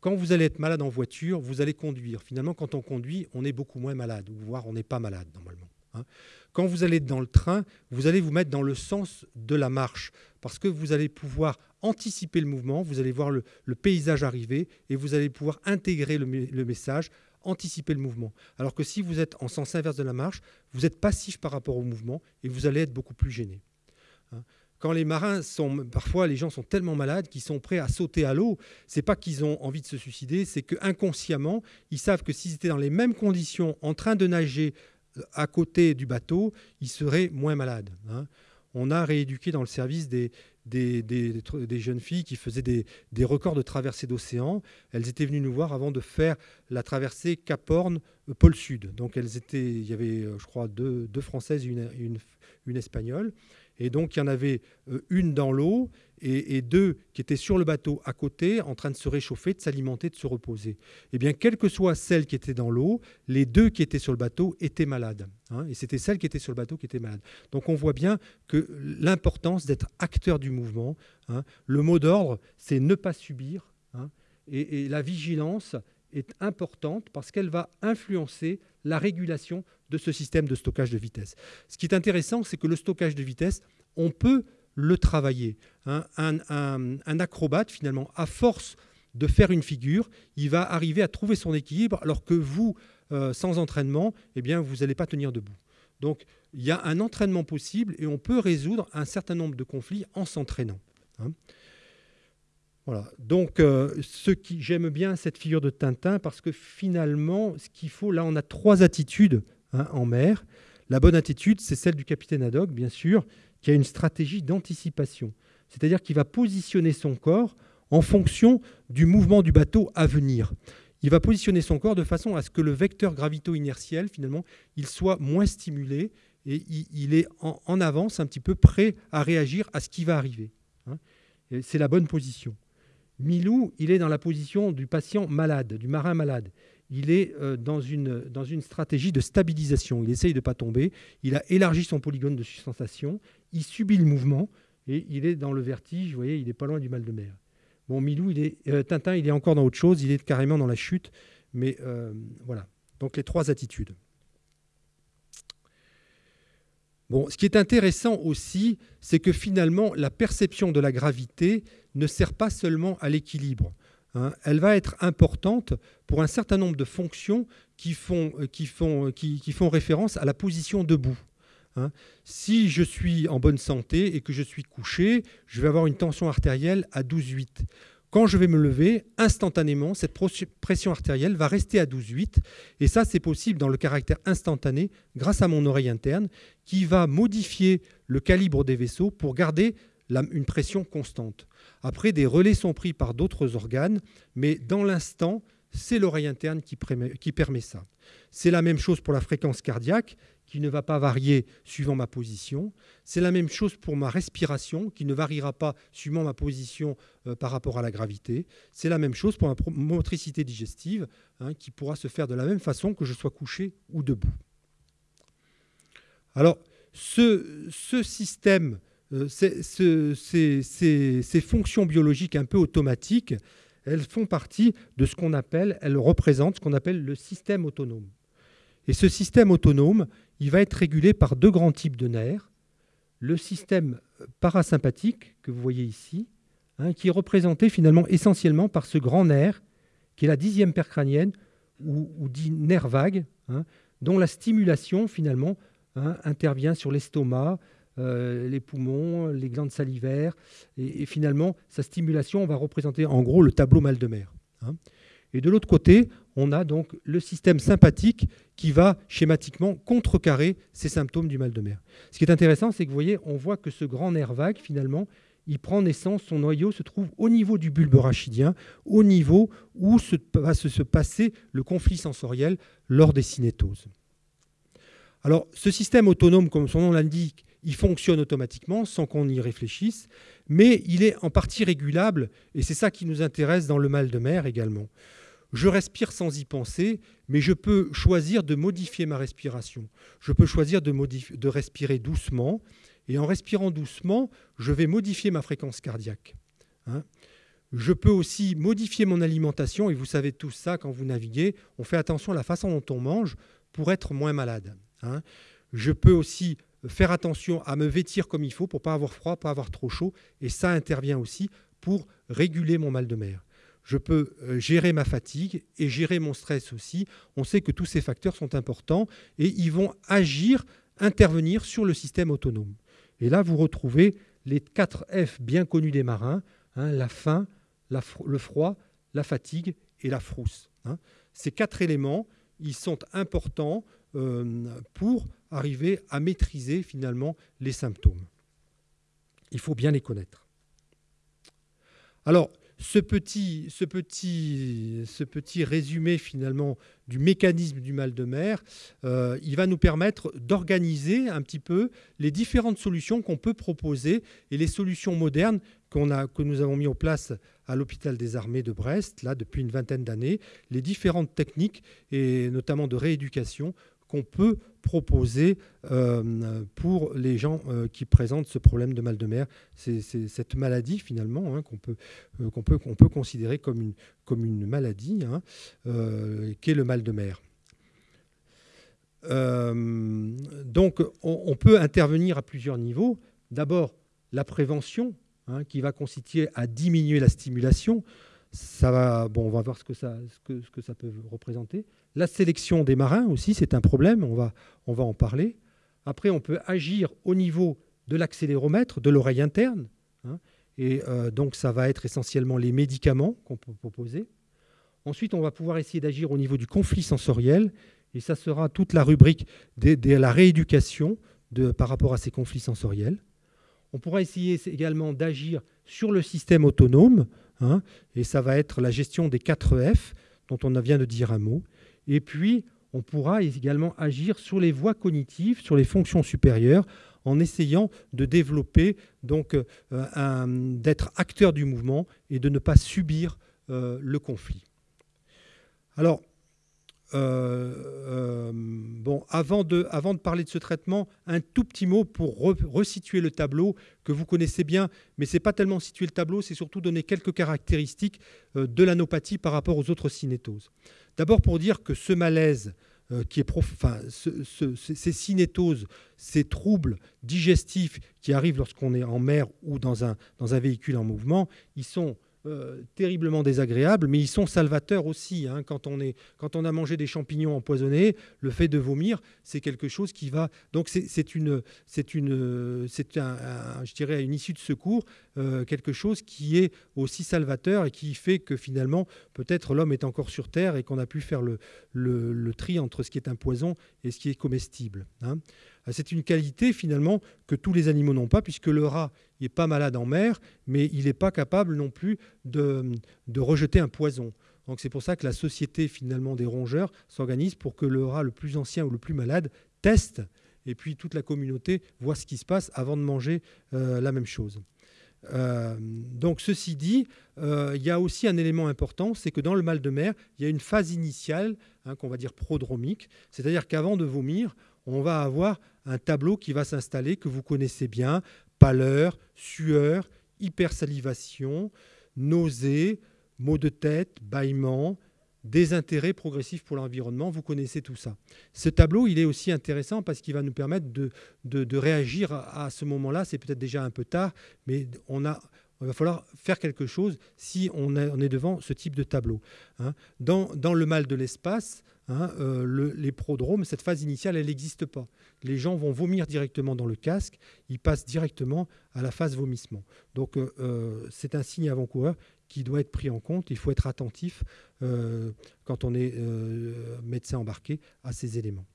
A: Quand vous allez être malade en voiture, vous allez conduire. Finalement, quand on conduit, on est beaucoup moins malade, voire on n'est pas malade normalement. Hein. Quand vous allez dans le train, vous allez vous mettre dans le sens de la marche, parce que vous allez pouvoir anticiper le mouvement, vous allez voir le, paysage arriver, et vous allez pouvoir intégrer le, message, anticiper le mouvement. Alors que si vous êtes en sens inverse de la marche, vous êtes passif par rapport au mouvement, et vous allez être beaucoup plus gêné. Hein. quand les marins sont, parfois les gens sont tellement malades qu'ils sont prêts à sauter à l'eau. C'est pas qu'ils ont envie de se suicider, c'est que inconsciemment ils savent que s'ils étaient dans les mêmes conditions, en train de nager à côté du bateau, ils seraient moins malades. Hein. On a rééduqué dans le service des, des, jeunes filles qui faisaient des, records de traversée d'océan. Elles étaient venues nous voir avant de faire la traversée Cap Horn, euh, pôle Sud. Donc elles étaient, il y avait, euh, je crois, deux, Françaises et une, une Espagnole. Et donc, il y en avait euh, une dans l'eau et, deux qui étaient sur le bateau à côté, en train de se réchauffer, de s'alimenter, de se reposer. Eh bien, quelle que soit celle qui était dans l'eau, les deux qui étaient sur le bateau étaient malades. Hein. et c'était celle qui était sur le bateau qui était malade. Donc, on voit bien que l'importance d'être acteur du mouvement. Hein. le mot d'ordre, c'est ne pas subir. Hein. et la vigilance est importante parce qu'elle va influencer la régulation de ce système de stockage de vitesse. Ce qui est intéressant, c'est que le stockage de vitesse, on peut le travailler. Un, acrobate, finalement, à force de faire une figure, il va arriver à trouver son équilibre, alors que vous, euh, sans entraînement, eh bien, vous n'allez pas tenir debout. Donc, il y a un entraînement possible et on peut résoudre un certain nombre de conflits en s'entraînant. Hein. Voilà. Donc, euh, j'aime bien cette figure de Tintin parce que finalement, ce qu'il faut, là, on a trois attitudes hein, en mer. La bonne attitude, c'est celle du capitaine Haddock, bien sûr, qui a une stratégie d'anticipation. C'est-à-dire qu'il va positionner son corps en fonction du mouvement du bateau à venir. Il va positionner son corps de façon à ce que le vecteur gravito-inertiel, finalement, il soit moins stimulé et il, est en, avance, un petit peu prêt à réagir à ce qui va arriver. Hein. C'est la bonne position. Milou, il est dans la position du patient malade, du marin malade. Il est euh, dans, une, stratégie de stabilisation. Il essaye de ne pas tomber. Il a élargi son polygone de sensation. Il subit le mouvement et il est dans le vertige. Vous voyez, il n'est pas loin du mal de mer. Bon, Milou, il est, euh, Tintin, il est encore dans autre chose. Il est carrément dans la chute. Mais euh, voilà. Donc les trois attitudes. Bon, ce qui est intéressant aussi, c'est que finalement, la perception de la gravité ne sert pas seulement à l'équilibre. Hein. Elle va être importante pour un certain nombre de fonctions qui font, euh, qui font, qui, font référence à la position debout. Hein. Si je suis en bonne santé et que je suis couché, je vais avoir une tension artérielle à 12,8. Quand je vais me lever, instantanément, cette pression artérielle va rester à 12,8. Et ça, c'est possible dans le caractère instantané grâce à mon oreille interne qui va modifier le calibre des vaisseaux pour garder une pression constante. Après, des relais sont pris par d'autres organes, mais dans l'instant, c'est l'oreille interne qui, permet ça. C'est la même chose pour la fréquence cardiaque qui ne va pas varier suivant ma position. C'est la même chose pour ma respiration, qui ne variera pas suivant ma position euh, par rapport à la gravité. C'est la même chose pour ma motricité digestive, hein, qui pourra se faire de la même façon que je sois couché ou debout. Alors, ce, système, euh, ces, fonctions biologiques un peu automatiques, elles font partie de ce qu'on appelle, elles représentent ce qu'on appelle le système autonome. Et ce système autonome, il va être régulé par deux grands types de nerfs. Le système parasympathique, que vous voyez ici, hein, qui est représenté finalement essentiellement par ce grand nerf, qui est la dixième paire crânienne, ou, dit nerf vague, hein, dont la stimulation finalement hein, intervient sur l'estomac, euh, les poumons, les glandes salivaires, et, finalement sa stimulation va représenter en gros le tableau mal de mer. Et de l'autre côté, on a donc le système sympathique qui va schématiquement contrecarrer ces symptômes du mal de mer. Ce qui est intéressant, c'est que vous voyez, on voit que ce grand nerf vague, finalement, il prend naissance, son noyau se trouve au niveau du bulbe rachidien, au niveau où va se passer le conflit sensoriel lors des cinétoses. Alors, ce système autonome, comme son nom l'indique, il fonctionne automatiquement sans qu'on y réfléchisse, mais il est en partie régulable, et c'est ça qui nous intéresse dans le mal de mer également. Je respire sans y penser, mais je peux choisir de modifier ma respiration. Je peux choisir de, respirer doucement, et en respirant doucement, je vais modifier ma fréquence cardiaque. Hein. je peux aussi modifier mon alimentation, et vous savez tout ça quand vous naviguez, on fait attention à la façon dont on mange pour être moins malade. Hein. Je peux aussi faire attention à me vêtir comme il faut pour pas avoir froid, pas avoir trop chaud, et ça intervient aussi pour réguler mon mal de mer je peux euh, gérer ma fatigue et gérer mon stress aussi. On sait que tous ces facteurs sont importants et ils vont agir, intervenir sur le système autonome. Et là, vous retrouvez les 4 F bien connus des marins, hein, la faim, le froid, la fatigue et la frousse. Hein. Ces quatre éléments, ils sont importants euh, pour arriver à maîtriser finalement les symptômes. Il faut bien les connaître. Alors, ce petit, ce, petit, ce petit résumé finalement du mécanisme du mal de mer, euh, il va nous permettre d'organiser un petit peu les différentes solutions qu'on peut proposer et les solutions modernes que nous avons mis en place à l'hôpital des armées de Brest, là depuis une vingtaine d'années, les différentes techniques et notamment de rééducation qu'on peut proposer euh, pour les gens euh, qui présentent ce problème de mal de mer. C'est cette maladie finalement hein, qu'on peut, euh, qu'on peut, considérer comme une, maladie, hein, qu'est le mal de mer. donc on, peut intervenir à plusieurs niveaux. D'abord, la prévention, hein, qui va consister à diminuer la stimulation. Ça va, bon, on va voir ce que ça peut représenter. La sélection des marins aussi, c'est un problème, on va, en parler. Après, on peut agir au niveau de l'accéléromètre, de l'oreille interne. Hein. Et donc, ça va être essentiellement les médicaments qu'on peut proposer. Ensuite, on va pouvoir essayer d'agir au niveau du conflit sensoriel. Et ça sera toute la rubrique de, la rééducation par rapport à ces conflits sensoriels. On pourra essayer également d'agir sur le système autonome, hein, et ça va être la gestion des 4 F, dont on vient de dire un mot. Et puis, on pourra également agir sur les voies cognitives, sur les fonctions supérieures, en essayant de développer, donc, euh, d'être acteur du mouvement et de ne pas subir euh, le conflit. Alors, euh, bon, avant de, avant de parler de ce traitement, un tout petit mot pour resituer le tableau que vous connaissez bien, mais ce n'est pas tellement situer le tableau, c'est surtout donner quelques caractéristiques de l'anopathie par rapport aux autres cinétoses. D'abord pour dire que ce malaise, qui est enfin, ces cinétoses, ces troubles digestifs qui arrivent lorsqu'on est en mer ou dans un, dans un véhicule en mouvement, ils sont euh, terriblement désagréables, mais ils sont salvateurs aussi. Hein. Quand, on a mangé des champignons empoisonnés, le fait de vomir, c'est quelque chose qui va. Donc c'est une, c'est une, c'est un, je dirais une issue de secours, euh, quelque chose qui est aussi salvateur et qui fait que finalement peut-être l'homme est encore sur terre et qu'on a pu faire le, le, tri entre ce qui est un poison et ce qui est comestible. Hein. Euh, c'est une qualité finalement que tous les animaux n'ont pas, puisque le rat n'est pas malade en mer, mais il n'est pas capable non plus de, rejeter un poison. Donc c'est pour ça que la société finalement des rongeurs s'organise pour que le rat le plus ancien ou le plus malade teste, et puis toute la communauté voit ce qui se passe avant de manger euh, la même chose. Euh, donc ceci dit, il y a aussi un élément important, c'est que dans le mal de mer, il y a une phase initiale hein, qu'on va dire prodromique, c'est-à-dire qu'avant de vomir, on va avoir un tableau qui va s'installer, que vous connaissez bien, pâleur, sueur, hypersalivation, nausée, maux de tête, bâillement, désintérêt progressif pour l'environnement, vous connaissez tout ça. Ce tableau, il est aussi intéressant parce qu'il va nous permettre de, de, réagir à, ce moment-là. C'est peut-être déjà un peu tard, mais on a, il va falloir faire quelque chose si on, est devant ce type de tableau. Hein. Dans, dans, le mal de l'espace, Hein, euh, les prodromes, cette phase initiale, elle n'existe pas. Les gens vont vomir directement dans le casque, ils passent directement à la phase vomissement. Donc euh, euh, c'est un signe avant-coureur qui doit être pris en compte. Il faut être attentif quand on est médecin embarqué à ces éléments.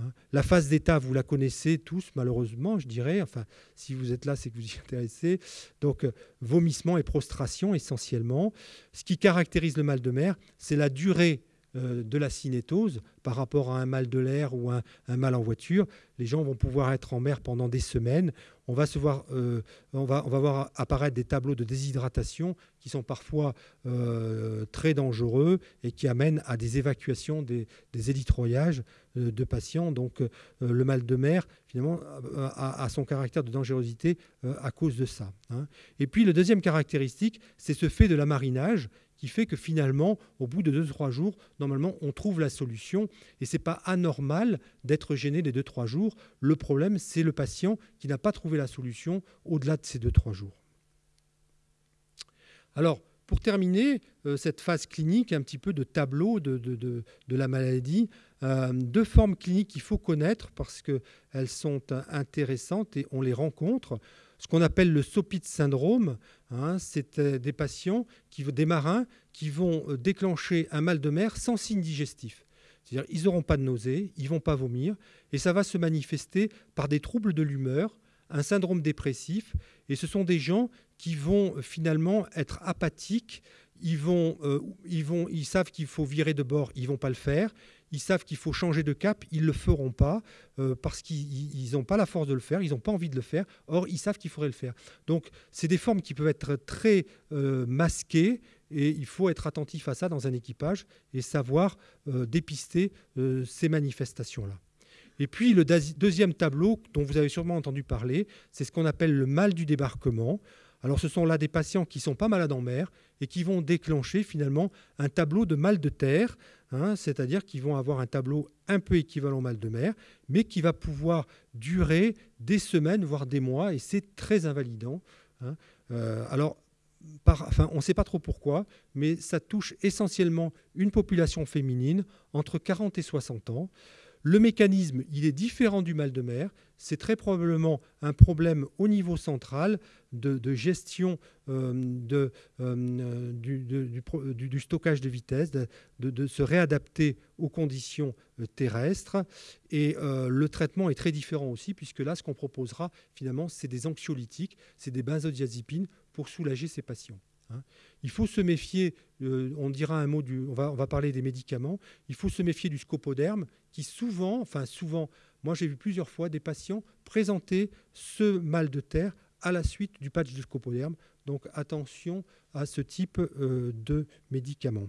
A: Hein. La phase d'état, vous la connaissez tous, malheureusement, je dirais. Enfin, si vous êtes là, c'est que vous y (laughs) intéressez. Donc, vomissement et prostration essentiellement. Ce qui caractérise le mal de mer, c'est la durée de la cinétose par rapport à un mal de l'air ou un, mal en voiture. Les gens vont pouvoir être en mer pendant des semaines. On va, se voir, euh, on va, on va voir apparaître des tableaux de déshydratation qui sont parfois euh, très dangereux et qui amènent à des évacuations, des, des élitroyages de patients. Donc le mal de mer, finalement, a, son caractère de dangerosité à cause de ça. Hein. Et puis le deuxième caractéristique, c'est ce fait de la marinage qui fait que finalement, au bout de 2-3 jours, normalement, on trouve la solution. Et ce n'est pas anormal d'être gêné les 2-3 jours. Le problème, c'est le patient qui n'a pas trouvé la solution au-delà de ces 2-3 jours. Alors, pour terminer euh, cette phase clinique, un petit peu de tableau de, la maladie, euh, deux formes cliniques qu'il faut connaître parce qu'elles sont intéressantes et on les rencontre ce qu'on appelle le SOPIT syndrome. Hein, c'est euh, des patients, qui, des marins, qui vont euh, déclencher un mal de mer sans signe digestif. C'est-à-dire ils n'auront pas de nausée, ils vont pas vomir, et ça va se manifester par des troubles de l'humeur, un syndrome dépressif, et ce sont des gens qui vont euh, finalement être apathiques, ils, vont, ils, vont, ils savent qu'il faut virer de bord, ils vont pas le faire, ils savent qu'il faut changer de cap, ils ne le feront pas euh, parce qu'ils n'ont pas la force de le faire, ils n'ont pas envie de le faire, or ils savent qu'il faudrait le faire. Donc c'est des formes qui peuvent être très euh, masquées et il faut être attentif à ça dans un équipage et savoir euh, dépister ces manifestations-là. Et puis le deuxième tableau dont vous avez sûrement entendu parler, c'est ce qu'on appelle le mal du débarquement. Alors ce sont là des patients qui sont pas malades en mer et qui vont déclencher finalement un tableau de mal de terre, hein, c'est-à-dire qu'ils vont avoir un tableau un peu équivalent au mal de mer, mais qui va pouvoir durer des semaines, voire des mois, et c'est très invalidant. Hein. Euh, alors, on ne sait pas trop pourquoi, mais ça touche essentiellement une population féminine entre 40 et 60 ans. Le mécanisme, il est différent du mal de mer. C'est très probablement un problème au niveau central de, gestion euh, euh, du, stockage de vitesse, de, se réadapter aux conditions euh, terrestres. Et le traitement est très différent aussi, puisque là, ce qu'on proposera, finalement, c'est des anxiolytiques, c'est des benzodiazépines pour soulager ces patients. Hein. Il faut se méfier, on dira un mot, du, on, va, on va parler des médicaments, il faut se méfier du scopoderme qui souvent, enfin souvent, moi j'ai vu plusieurs fois des patients présenter ce mal de terre à la suite du patch de scopoderme. Donc attention à ce type euh, de médicaments.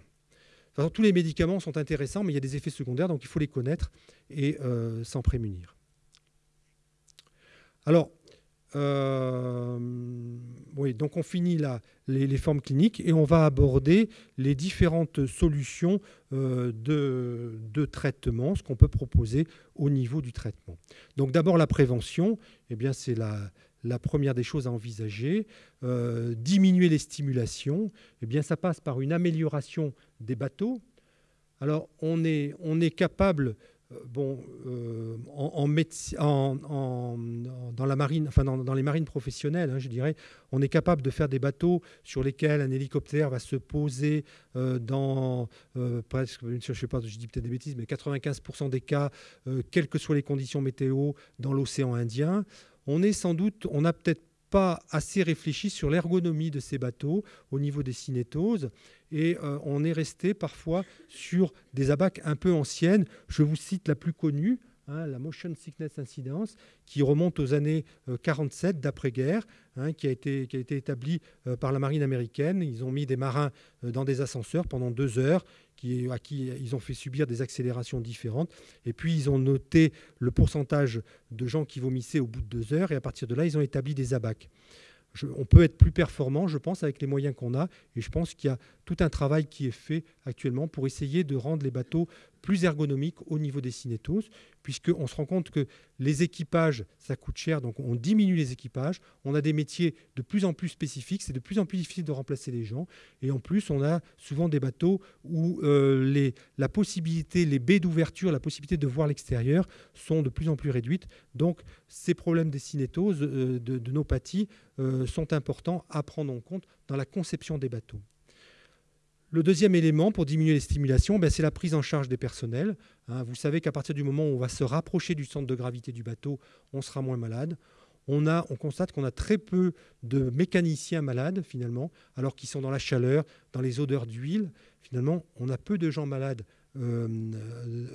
A: tous les médicaments sont intéressants, mais il y a des effets secondaires, donc il faut les connaître et euh, s'en prémunir. Alors, euh, oui, donc on finit là les, formes cliniques et on va aborder les différentes solutions euh, de, traitement, ce qu'on peut proposer au niveau du traitement. Donc d'abord la prévention, eh bien c'est la, première des choses à envisager. Euh, diminuer les stimulations, eh bien ça passe par une amélioration des bateaux. Alors on est, on est capable bon, euh, en, dans, la marine, enfin dans, les marines professionnelles, hein, je dirais, on est capable de faire des bateaux sur lesquels un hélicoptère va se poser euh, dans presque, je sais pas, je dis peut-être des bêtises, mais 95% des cas, quelles que soient les conditions météo, dans l'océan Indien. On est sans doute, on n'a peut-être pas assez réfléchi sur l'ergonomie de ces bateaux au niveau des cinétoses et euh, on est resté parfois sur des abacs un peu anciennes. Je vous cite la plus connue, hein, la Motion Sickness Incidence, qui remonte aux années 47 euh, d'après-guerre, hein, qui, a été, établie euh, par la marine américaine. Ils ont mis des marins dans des ascenseurs pendant deux heures, à qui ils ont fait subir des accélérations différentes. Et puis, ils ont noté le pourcentage de gens qui vomissaient au bout de deux heures, et à partir de là, ils ont établi des abacs on peut être plus performant, je pense, avec les moyens qu'on a. Et je pense qu'il y a tout un travail qui est fait actuellement pour essayer de rendre les bateaux plus ergonomiques au niveau des cinétoses, puisqu'on se rend compte que les équipages, ça coûte cher, donc on diminue les équipages. On a des métiers de plus en plus spécifiques, c'est de plus en plus difficile de remplacer les gens. Et en plus, on a souvent des bateaux où euh, les, la possibilité, les baies d'ouverture, la possibilité de voir l'extérieur sont de plus en plus réduites. Donc, ces problèmes des cinétoses, euh, de, de, euh, sont importants à prendre en compte dans la conception des bateaux. Le deuxième élément pour diminuer les stimulations, ben, c'est la prise en charge des personnels. Hein. vous savez qu'à partir du moment où on va se rapprocher du centre de gravité du bateau, on sera moins malade. On, constate qu'on a très peu de mécaniciens malades, finalement, alors qu'ils sont dans la chaleur, dans les odeurs d'huile. Finalement, on a peu de gens malades euh,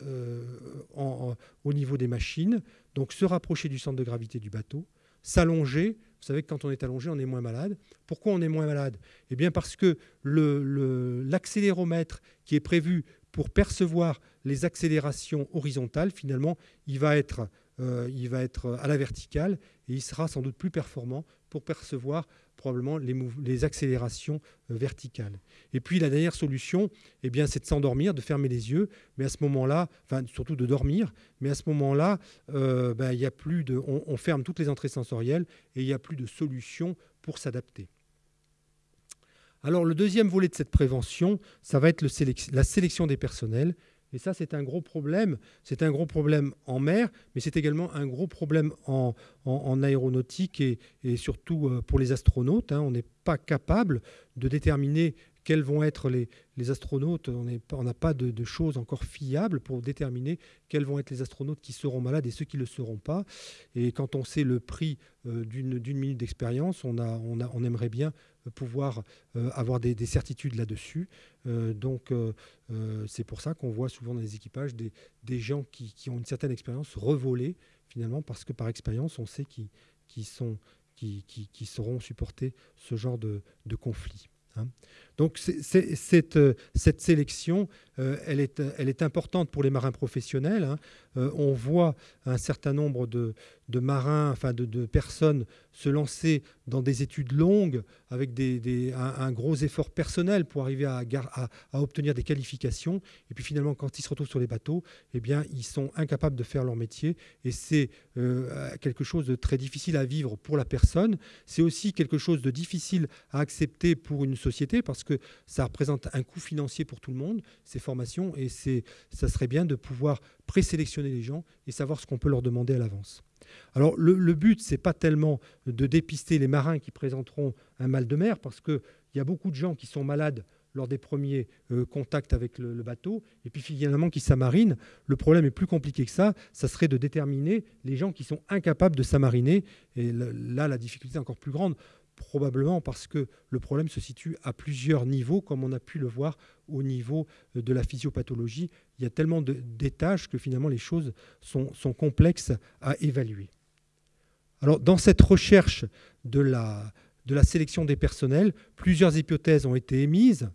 A: euh, au niveau des machines. Donc, se rapprocher du centre de gravité du bateau, s'allonger, vous savez que quand on est allongé, on est moins malade. Pourquoi on est moins malade? Eh bien parce que l'accéléromètre qui est prévu pour percevoir les accélérations horizontales, finalement, il va être, euh, il va être à la verticale et il sera sans doute plus performant pour percevoir probablement les, accélérations euh, verticales. Et puis la dernière solution, eh bien, c'est de s'endormir, de fermer les yeux, mais à ce moment-là, enfin surtout de dormir, mais à ce moment-là, euh, ben, y a plus de, on, ferme toutes les entrées sensorielles et il n'y a plus de solution pour s'adapter. Alors le deuxième volet de cette prévention, ça va être la sélection des personnels. Et ça, c'est un gros problème. C'est un gros problème en mer, mais c'est également un gros problème en, aéronautique et, surtout euh, pour les astronautes. Hein. On n'est pas capable de déterminer quels vont être les, astronautes. On n'a pas de, choses encore fiables pour déterminer quels vont être les astronautes qui seront malades et ceux qui ne le seront pas. Et quand on sait le prix euh, d'une minute d'expérience, on, aimerait bien pouvoir euh, avoir des, certitudes là-dessus. Euh, donc c'est pour ça qu'on voit souvent dans les équipages des, gens qui, ont une certaine expérience revoler finalement parce que par expérience on sait qu'ils sont qui, qui, sauront supporter ce genre de conflit. Hein. Donc cette, euh, cette, sélection, euh, elle, est, elle, est, importante pour les marins professionnels. Hein. Euh, on voit un certain nombre de, de marins, enfin de, personnes se lancer dans des études longues avec un, gros effort personnel pour arriver à, obtenir des qualifications. Et puis finalement, quand ils se retrouvent sur les bateaux, eh bien, ils sont incapables de faire leur métier. Et c'est euh, quelque chose de très difficile à vivre pour la personne. C'est aussi quelque chose de difficile à accepter pour une société parce que ça représente un coût financier pour tout le monde, ces formations. Et ça serait bien de pouvoir présélectionner les gens et savoir ce qu'on peut leur demander à l'avance. Alors le, but, ce n'est pas tellement de dépister les marins qui présenteront un mal de mer, parce qu'il y a beaucoup de gens qui sont malades lors des premiers euh, contacts avec le, bateau, et puis finalement qui s'amarinent. Le problème est plus compliqué que ça, ça serait de déterminer les gens qui sont incapables de s'amariner, et là la difficulté est encore plus grande probablement parce que le problème se situe à plusieurs niveaux, comme on a pu le voir au niveau euh, de la physiopathologie. Il y a tellement d'étages que finalement les choses sont, complexes à évaluer. Alors, dans cette recherche de la, de la sélection des personnels, plusieurs hypothèses ont été émises.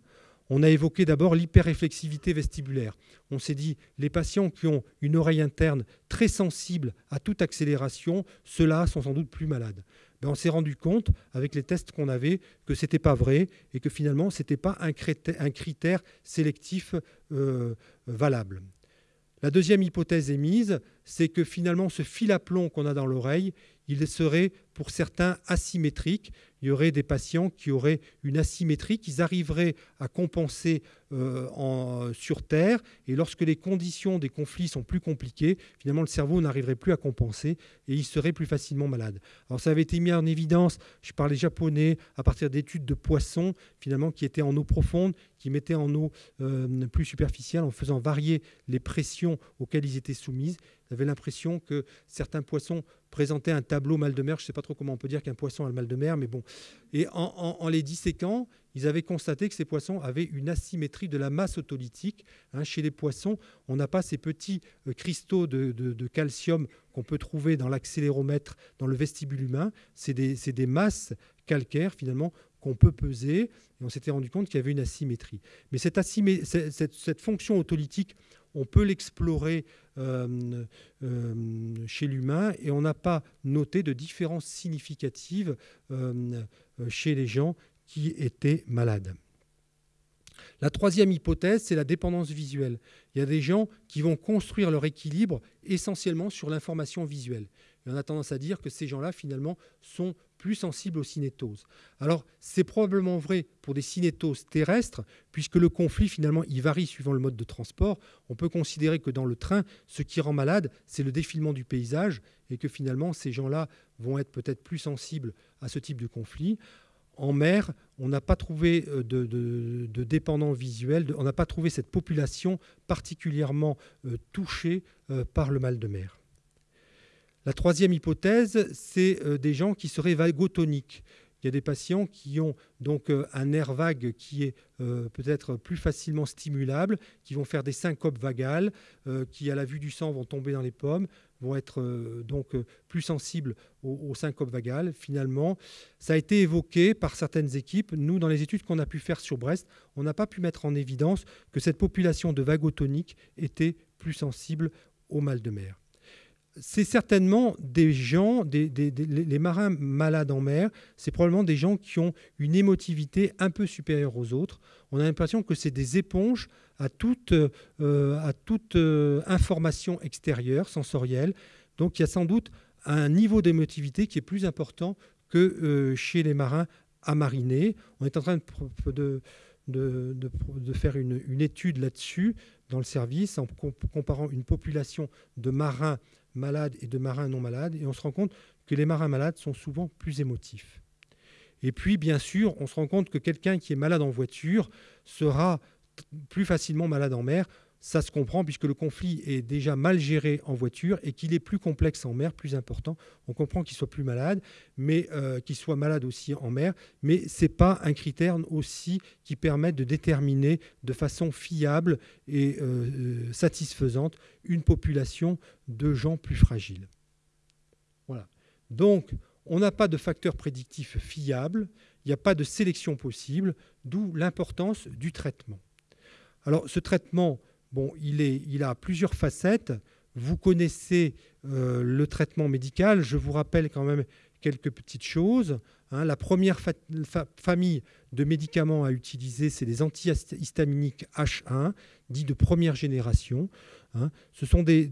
A: On a évoqué d'abord l'hyperréflexivité vestibulaire. On s'est dit, les patients qui ont une oreille interne très sensible à toute accélération, ceux-là sont sans doute plus malades. Ben, on s'est rendu compte, avec les tests qu'on avait, que ce n'était pas vrai et que finalement, ce n'était pas un critère, sélectif euh, valable. La deuxième hypothèse émise, c'est que finalement, ce fil à plomb qu'on a dans l'oreille, il serait pour certains asymétrique. Il y aurait des patients qui auraient une asymétrie, qu'ils arriveraient à compenser euh, sur Terre. Et lorsque les conditions des conflits sont plus compliquées, finalement, le cerveau n'arriverait plus à compenser et il serait plus facilement malade. Alors ça avait été mis en évidence, je parlais japonais, à partir d'études de poissons, finalement, qui étaient en eau profonde, qui mettaient en eau euh, plus superficielle en faisant varier les pressions auxquelles ils étaient soumises. J'avais l'impression que certains poissons présentaient un tableau mal de mer. Je ne sais pas trop comment on peut dire qu'un poisson a le mal de mer, mais bon. Et en, les disséquant, ils avaient constaté que ces poissons avaient une asymétrie de la masse autolytique. Hein, chez les poissons, on n'a pas ces petits euh, cristaux de, calcium qu'on peut trouver dans l'accéléromètre, dans le vestibule humain. C'est des, des masses calcaires, finalement, qu'on peut peser, et on s'était rendu compte qu'il y avait une asymétrie. Mais cette, cette, cette fonction autolytique, on peut l'explorer euh, euh, chez l'humain et on n'a pas noté de différence significative euh, chez les gens qui étaient malades. La troisième hypothèse, c'est la dépendance visuelle. Il y a des gens qui vont construire leur équilibre essentiellement sur l'information visuelle. Et on a tendance à dire que ces gens-là, finalement, sont plus sensibles aux cinétoses. Alors, c'est probablement vrai pour des cinétoses terrestres, puisque le conflit, finalement, il varie suivant le mode de transport. On peut considérer que dans le train, ce qui rend malade, c'est le défilement du paysage, et que finalement, ces gens-là vont être peut-être plus sensibles à ce type de conflit. En mer, on n'a pas trouvé euh, de, dépendants visuels, on n'a pas trouvé cette population particulièrement euh, touchée euh, par le mal de mer. La troisième hypothèse, c'est euh, des gens qui seraient vagotoniques. Il y a des patients qui ont donc euh, un nerf vague qui est euh, peut-être plus facilement stimulable, qui vont faire des syncopes vagales, qui à la vue du sang vont tomber dans les pommes, vont être donc plus sensibles aux, syncopes vagales. Finalement, ça a été évoqué par certaines équipes. Nous, dans les études qu'on a pu faire sur Brest, on n'a pas pu mettre en évidence que cette population de vagotoniques était plus sensible au mal de mer c'est certainement des gens, les marins malades en mer, c'est probablement des gens qui ont une émotivité un peu supérieure aux autres. On a l'impression que c'est des éponges à toute, euh, euh, information extérieure, sensorielle. Donc il y a sans doute un niveau d'émotivité qui est plus important que euh, chez les marins à mariner. On est en train de, faire une étude là-dessus dans le service en comparant une population de marins malades et de marins non malades, et on se rend compte que les marins malades sont souvent plus émotifs. Et puis, bien sûr, on se rend compte que quelqu'un qui est malade en voiture sera plus facilement malade en mer. Ça se comprend puisque le conflit est déjà mal géré en voiture et qu'il est plus complexe en mer, plus important. On comprend qu'il soit plus malade, mais euh, qu'il soit malade aussi en mer. Mais ce n'est pas un critère aussi qui permet de déterminer de façon fiable et euh, euh, satisfaisante une population de gens plus fragiles. Voilà. Donc, on n'a pas de facteur prédictif fiable, il n'y a pas de sélection possible, d'où l'importance du traitement. Alors, ce traitement, bon, il, a plusieurs facettes. vous connaissez le traitement médical. Je vous rappelle quand même quelques petites choses. Hein. la première famille de médicaments à utiliser, c'est les antihistaminiques H1, dits de première génération. Hein. Ce, sont des,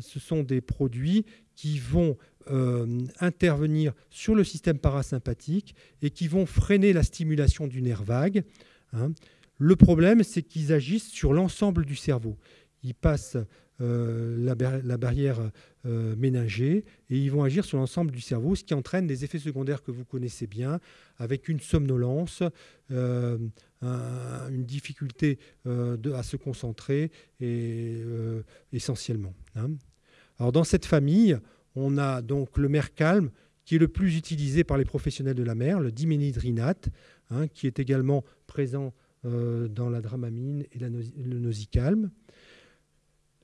A: ce, sont des, produits qui vont euh, intervenir sur le système parasympathique et qui vont freiner la stimulation du nerf vague. Hein. Le problème, c'est qu'ils agissent sur l'ensemble du cerveau. Ils passent euh, la, barrière euh, ménagée et ils vont agir sur l'ensemble du cerveau, ce qui entraîne des effets secondaires que vous connaissez bien, avec une somnolence, euh, une difficulté à se concentrer et, essentiellement. Hein. Dans cette famille, on a donc le calme qui est le plus utilisé par les professionnels de la mer, le diménhydrinate, hein, qui est également présent dans la dramamine et le nosicalme.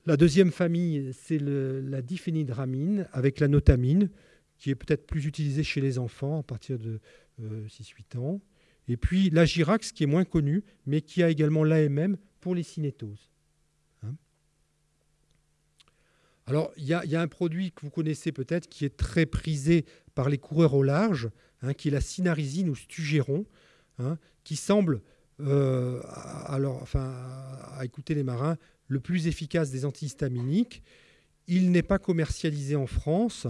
A: La deuxième famille, c'est la diphénydramine avec la notamine, qui est peut-être plus utilisée chez les enfants à partir de 6-8 euh, ans. Et puis la Girax, qui est moins connue, mais qui a également l'AMM pour les cinétoses. Hein. Alors, il y, a un produit que vous connaissez peut-être qui est très prisé par les coureurs au large, hein, qui est la cinarizine ou stugéron, hein, qui semble, euh, alors, enfin, à écouter les marins, le plus efficace des antihistaminiques. Il n'est pas commercialisé en France.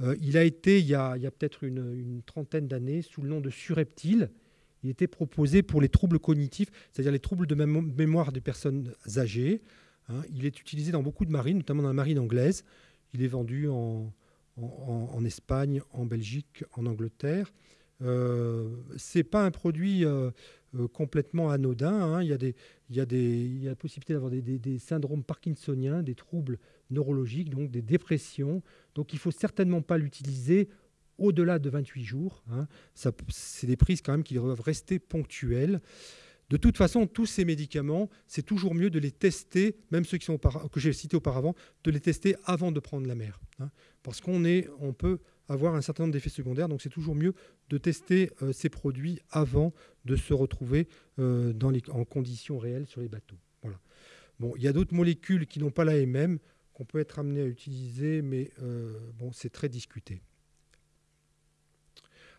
A: Euh, il a été, il y a, peut-être une, trentaine d'années, sous le nom de Sureptile. Il était proposé pour les troubles cognitifs, c'est-à-dire les troubles de mémoire des personnes âgées. Hein. il est utilisé dans beaucoup de marines, notamment dans la marine anglaise. Il est vendu en, Espagne, en Belgique, en Angleterre. Euh, Ce n'est pas un produit euh, euh, complètement anodin. Hein. Il, y a des, il, y a des, il y a la possibilité d'avoir des, syndromes parkinsoniens, des troubles neurologiques, donc des dépressions. Donc il ne faut certainement pas l'utiliser au-delà de 28 jours. Hein. C'est des prises quand même qui doivent rester ponctuelles. De toute façon, tous ces médicaments, c'est toujours mieux de les tester, même ceux qui sont que j'ai cités auparavant, de les tester avant de prendre la mer. Hein. parce qu'on on peut avoir un certain nombre d'effets secondaires. Donc c'est toujours mieux de tester euh, ces produits avant de se retrouver euh, en conditions réelles sur les bateaux. Il y a d'autres molécules qui n'ont pas l'AMM qu'on peut être amené à utiliser, mais euh, c'est très discuté.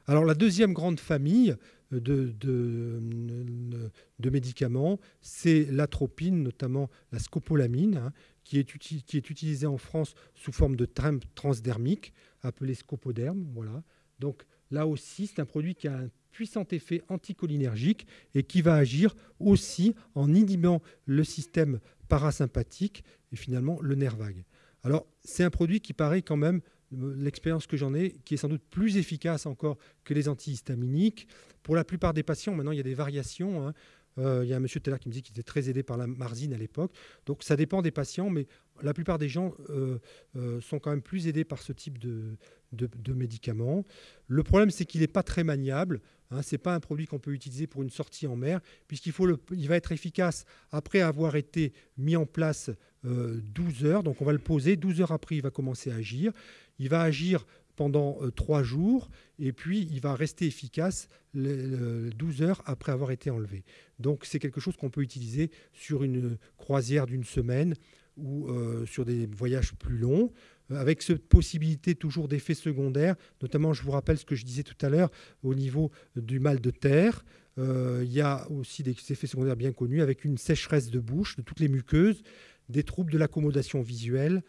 A: Alors la deuxième grande famille de, de, médicaments, c'est l'atropine, notamment la scopolamine, hein, qui, est utilisée en France sous forme de transdermique, appelé scopoderme. Voilà. Donc là aussi, c'est un produit qui a un puissant effet anticholinergique et qui va agir aussi en inhibant le système parasympathique et finalement le nerf vague. Alors c'est un produit qui paraît quand même l'expérience que j'en ai, qui est sans doute plus efficace encore que les antihistaminiques. Pour la plupart des patients, maintenant, il y a des variations. Hein. Euh, il y a un monsieur tout qui me dit qu'il était très aidé par la marzine à l'époque. Donc ça dépend des patients, mais la plupart des gens euh, euh, sont quand même plus aidés par ce type de, de, médicaments. Le problème, c'est qu'il n'est pas très maniable. Hein, ce n'est pas un produit qu'on peut utiliser pour une sortie en mer, puisqu'il faut il va être efficace après avoir été mis en place 12 heures. Donc on va le poser. 12 heures après, il va commencer à agir. Il va agir pendant euh, trois jours et puis il va rester efficace 12 heures après avoir été enlevé. Donc c'est quelque chose qu'on peut utiliser sur une croisière d'une semaine ou euh, sur des voyages plus longs, euh, avec cette possibilité toujours d'effets secondaires, notamment je vous rappelle ce que je disais tout à l'heure au niveau du mal de terre. il y a aussi des effets secondaires bien connus avec une sécheresse de bouche de toutes les muqueuses, des troubles de l'accommodation visuelle, euh,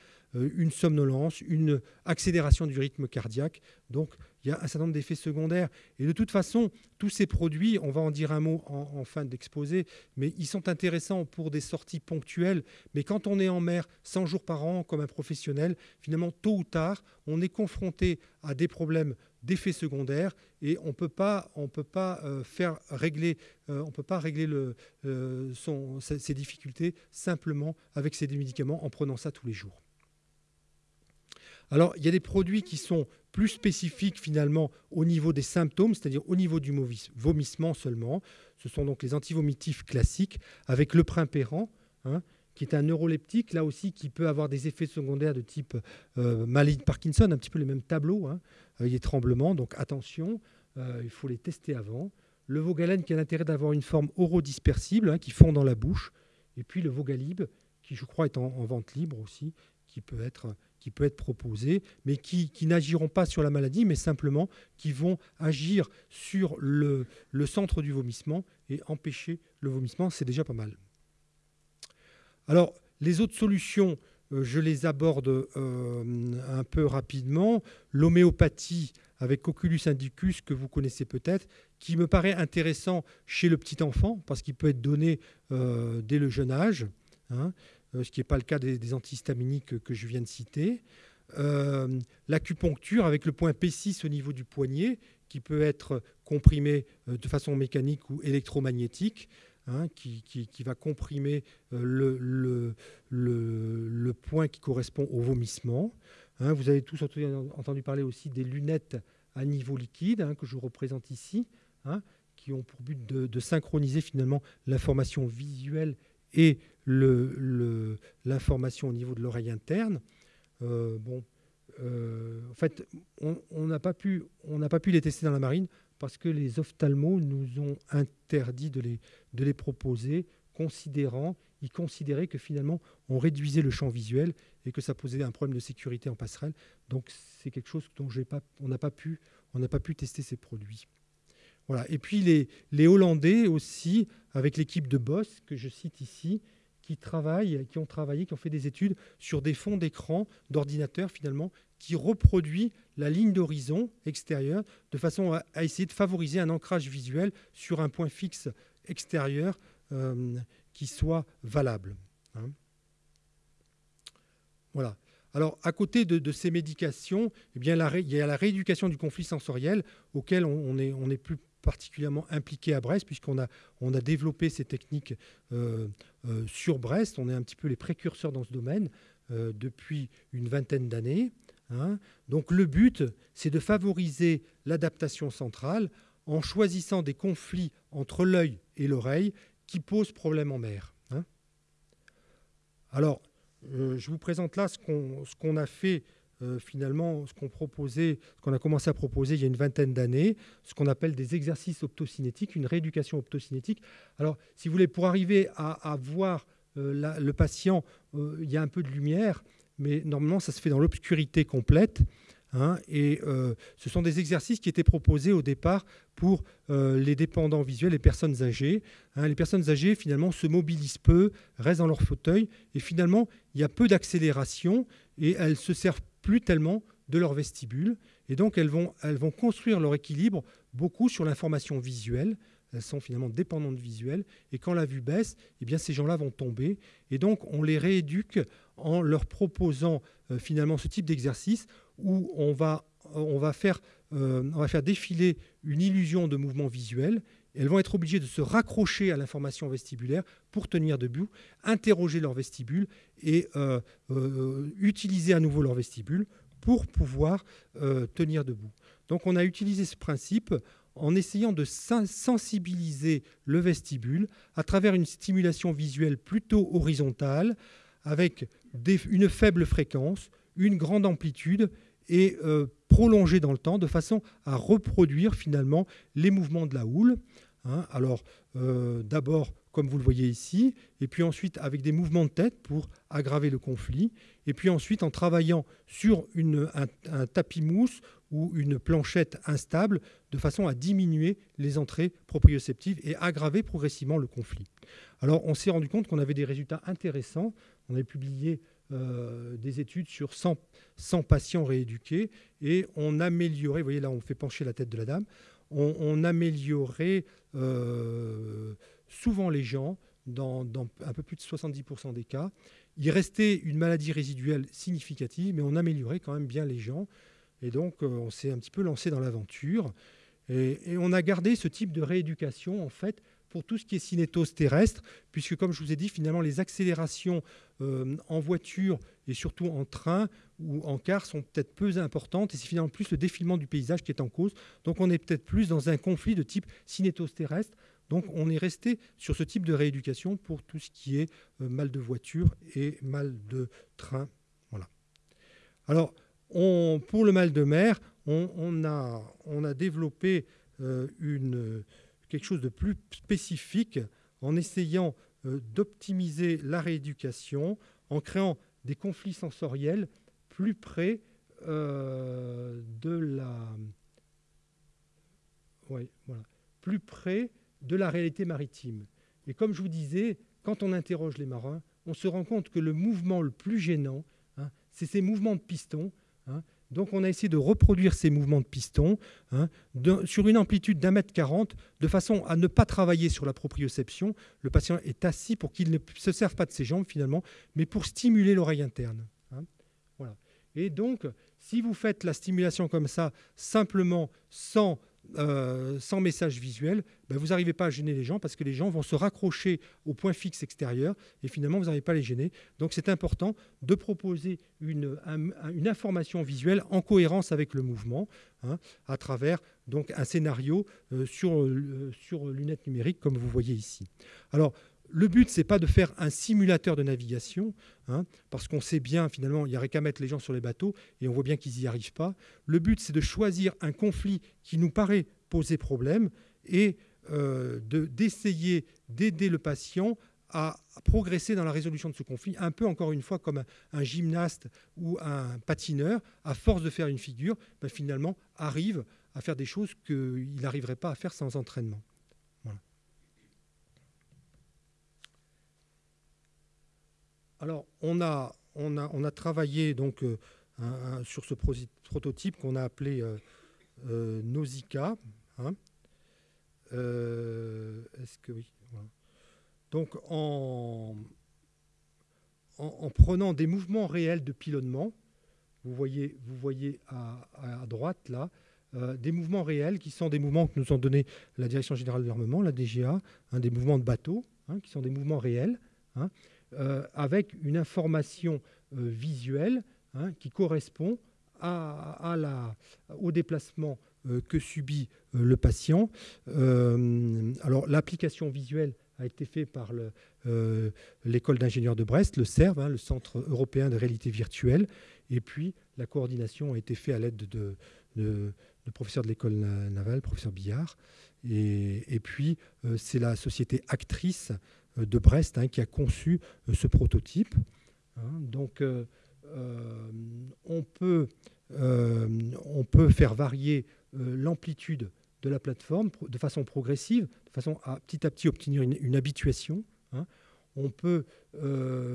A: une somnolence, une accélération du rythme cardiaque. Donc il y a un certain nombre d'effets secondaires. Et de toute façon, tous ces produits, on va en dire un mot en, fin d'exposé, mais ils sont intéressants pour des sorties ponctuelles. Mais quand on est en mer 100 jours par an comme un professionnel, finalement, tôt ou tard, on est confronté à des problèmes d'effets secondaires et on peut pas, on peut pas euh, faire régler, euh, peut pas régler le, son, ces difficultés simplement avec ces médicaments en prenant ça tous les jours. Alors, il y a des produits qui sont plus spécifiques finalement au niveau des symptômes, c'est-à-dire au niveau du vomissement seulement. Ce sont donc les antivomitifs classiques avec le primpéran, hein, qui est un neuroleptique, là aussi, qui peut avoir des effets secondaires de type euh, maladie de Parkinson, un petit peu les mêmes tableaux, hein, avec des tremblements. Donc attention, euh, il faut les tester avant. Le vogalène qui a l'intérêt d'avoir une forme orodispersible, hein, qui fond dans la bouche. Et puis le vogalib, qui je crois est en, vente libre aussi, qui peut être, qui peut être proposé, mais qui, n'agiront pas sur la maladie, mais simplement qui vont agir sur le, le centre du vomissement et empêcher le vomissement. C'est déjà pas mal. Alors, les autres solutions, euh, je les aborde euh, un peu rapidement. L'homéopathie avec Oculus indicus, que vous connaissez peut-être, qui me paraît intéressant chez le petit enfant, parce qu'il peut être donné euh, dès le jeune âge, hein, ce qui n'est pas le cas des, antihistaminiques que je viens de citer. L'acupuncture avec le point P6 au niveau du poignet, qui peut être comprimé de façon mécanique ou électromagnétique. Hein, qui, va comprimer euh, le, point qui correspond au vomissement. Hein, vous avez tous entendu parler aussi des lunettes à niveau liquide hein, que je vous représente ici, qui ont pour but de, synchroniser finalement l'information visuelle et l'information au niveau de l'oreille interne. Euh, bon, euh, en fait, on n'a pas, pu, pas pu les tester dans la marine parce que les ophtalmos nous ont interdit de les, de les proposer, considérant, ils considéraient que finalement on réduisait le champ visuel et que ça posait un problème de sécurité en passerelle. Donc c'est quelque chose dont pas, on n'a pas pu, pas pu tester ces produits. Voilà. Et puis les, les Hollandais aussi, avec l'équipe de Boss que je cite ici, qui travaillent, qui ont travaillé, qui ont fait des études sur des fonds d'écran d'ordinateur finalement qui reproduit la ligne d'horizon extérieure de façon à, essayer de favoriser un ancrage visuel sur un point fixe extérieur euh, qui soit valable. Hein. Voilà. Alors, à côté de, ces médications, eh bien, il y a la rééducation du conflit sensoriel auquel on, on plus particulièrement impliqué à Brest, puisqu'on a, on a développé ces techniques euh, euh, sur Brest. On est un petit peu les précurseurs dans ce domaine depuis une vingtaine d'années. Hein. Donc le but, c'est de favoriser l'adaptation centrale en choisissant des conflits entre l'œil et l'oreille qui posent problème en mer. Hein. Alors, euh, je vous présente là ce qu'on a fait euh, finalement, ce qu'on proposait, ce qu'on a commencé à proposer il y a une vingtaine d'années, ce qu'on appelle des exercices optocinétiques, une rééducation optocinétique. Alors, si vous voulez, pour arriver à, voir euh, le patient, il y a un peu de lumière mais normalement, ça se fait dans l'obscurité complète. Hein, et euh, ce sont des exercices qui étaient proposés au départ pour euh, les dépendants visuels, les personnes âgées. Hein. les personnes âgées, finalement, se mobilisent peu, restent dans leur fauteuil, et finalement, il y a peu d'accélération, et elles se servent plus tellement de leur vestibule. Et donc, elles vont, construire leur équilibre beaucoup sur l'information visuelle, elles sont finalement dépendantes visuelles. Et quand la vue baisse, eh bien, ces gens-là vont tomber. Et donc, on les rééduque en leur proposant euh, finalement ce type d'exercice où euh, on va faire défiler une illusion de mouvement visuel. Elles vont être obligées de se raccrocher à l'information vestibulaire pour tenir debout, interroger leur vestibule et euh, utiliser à nouveau leur vestibule pour pouvoir tenir debout. Donc on a utilisé ce principe en essayant de sensibiliser le vestibule à travers une stimulation visuelle plutôt horizontale, avec une faible fréquence, une grande amplitude et euh, prolongée dans le temps, de façon à reproduire finalement les mouvements de la houle. Hein. Alors, euh, d'abord, comme vous le voyez ici, et puis ensuite avec des mouvements de tête pour aggraver le conflit, et puis ensuite en travaillant sur un tapis mousse ou une planchette instable de façon à diminuer les entrées proprioceptives et aggraver progressivement le conflit. Alors on s'est rendu compte qu'on avait des résultats intéressants. On avait publié euh, des études sur 100, patients rééduqués et on améliorait, vous voyez là on fait pencher la tête de la dame, on, améliorait euh, souvent les gens dans, un peu plus de 70% des cas. Il restait une maladie résiduelle significative, mais on améliorait quand même bien les gens. Et donc, euh, on s'est un petit peu lancé dans l'aventure. Et, on a gardé ce type de rééducation, en fait, pour tout ce qui est cinétose terrestre, puisque, comme je vous ai dit, finalement, les accélérations euh, en voiture et surtout en train ou en car sont peut-être peu importantes, et c'est finalement plus le défilement du paysage qui est en cause. Donc, on est peut-être plus dans un conflit de type cinétose terrestre. Donc, on est resté sur ce type de rééducation pour tout ce qui est euh, mal de voiture et mal de train. Voilà. Alors, pour le mal de mer, on, a, développé euh, quelque chose de plus spécifique en essayant euh, d'optimiser la rééducation, en créant des conflits sensoriels plus près euh, de la plus près de la réalité maritime. Et comme je vous disais, quand on interroge les marins, on se rend compte que le mouvement le plus gênant, hein, c'est ces mouvements de piston. Hein. Donc on a essayé de reproduire ces mouvements de piston hein, sur une amplitude d'un mètre quarante, de façon à ne pas travailler sur la proprioception. Le patient est assis pour qu'il ne se serve pas de ses jambes finalement, mais pour stimuler l'oreille interne. voilà. Et donc, si vous faites la stimulation comme ça, simplement sans euh, sans message visuel, ben vous n'arrivez pas à gêner les gens parce que les gens vont se raccrocher au point fixe extérieur et finalement vous n'arrivez pas à les gêner. Donc c'est important de proposer une, une, information visuelle en cohérence avec le mouvement hein, à travers donc un scénario euh, sur, euh, sur lunettes numériques comme vous voyez ici. Alors le but, c'est pas de faire un simulateur de navigation, hein, parce qu'on sait bien, finalement, il n'y aurait qu'à mettre les gens sur les bateaux, et on voit bien qu'ils n'y arrivent pas. Le but, c'est de choisir un conflit qui nous paraît poser problème, et euh, d'essayer d'aider le patient à progresser dans la résolution de ce conflit, un peu encore une fois comme un, gymnaste ou un patineur, à force de faire une figure, ben, finalement arrive à faire des choses qu'il n'arriverait pas à faire sans entraînement. Alors, on a, on a, on a travaillé donc, euh, sur ce prototype qu'on a appelé euh, euh. Hein. Est-ce que oui Donc, en, en, prenant des mouvements réels de pilonnement, vous voyez, à, droite là, des mouvements réels qui sont des mouvements que nous ont donné la Direction générale de l'armement, la DGA, hein, des mouvements de bateau, hein, qui sont des mouvements réels. Euh, avec une information euh, visuelle hein, qui correspond au déplacement euh, que subit le patient. alors l'application visuelle a été faite par l'école d'ingénieurs de Brest, le CERV, hein, le Centre européen de réalité virtuelle, et puis la coordination a été faite à l'aide de, professeurs de l'école navale, professeur Billard, et, puis c'est la société actrice euh, de Brest hein, qui a conçu euh, ce prototype. Hein. donc, euh, on, peut, on peut faire varier l'amplitude de la plateforme de façon progressive, de façon à petit à petit obtenir une, habituation. Hein. On peut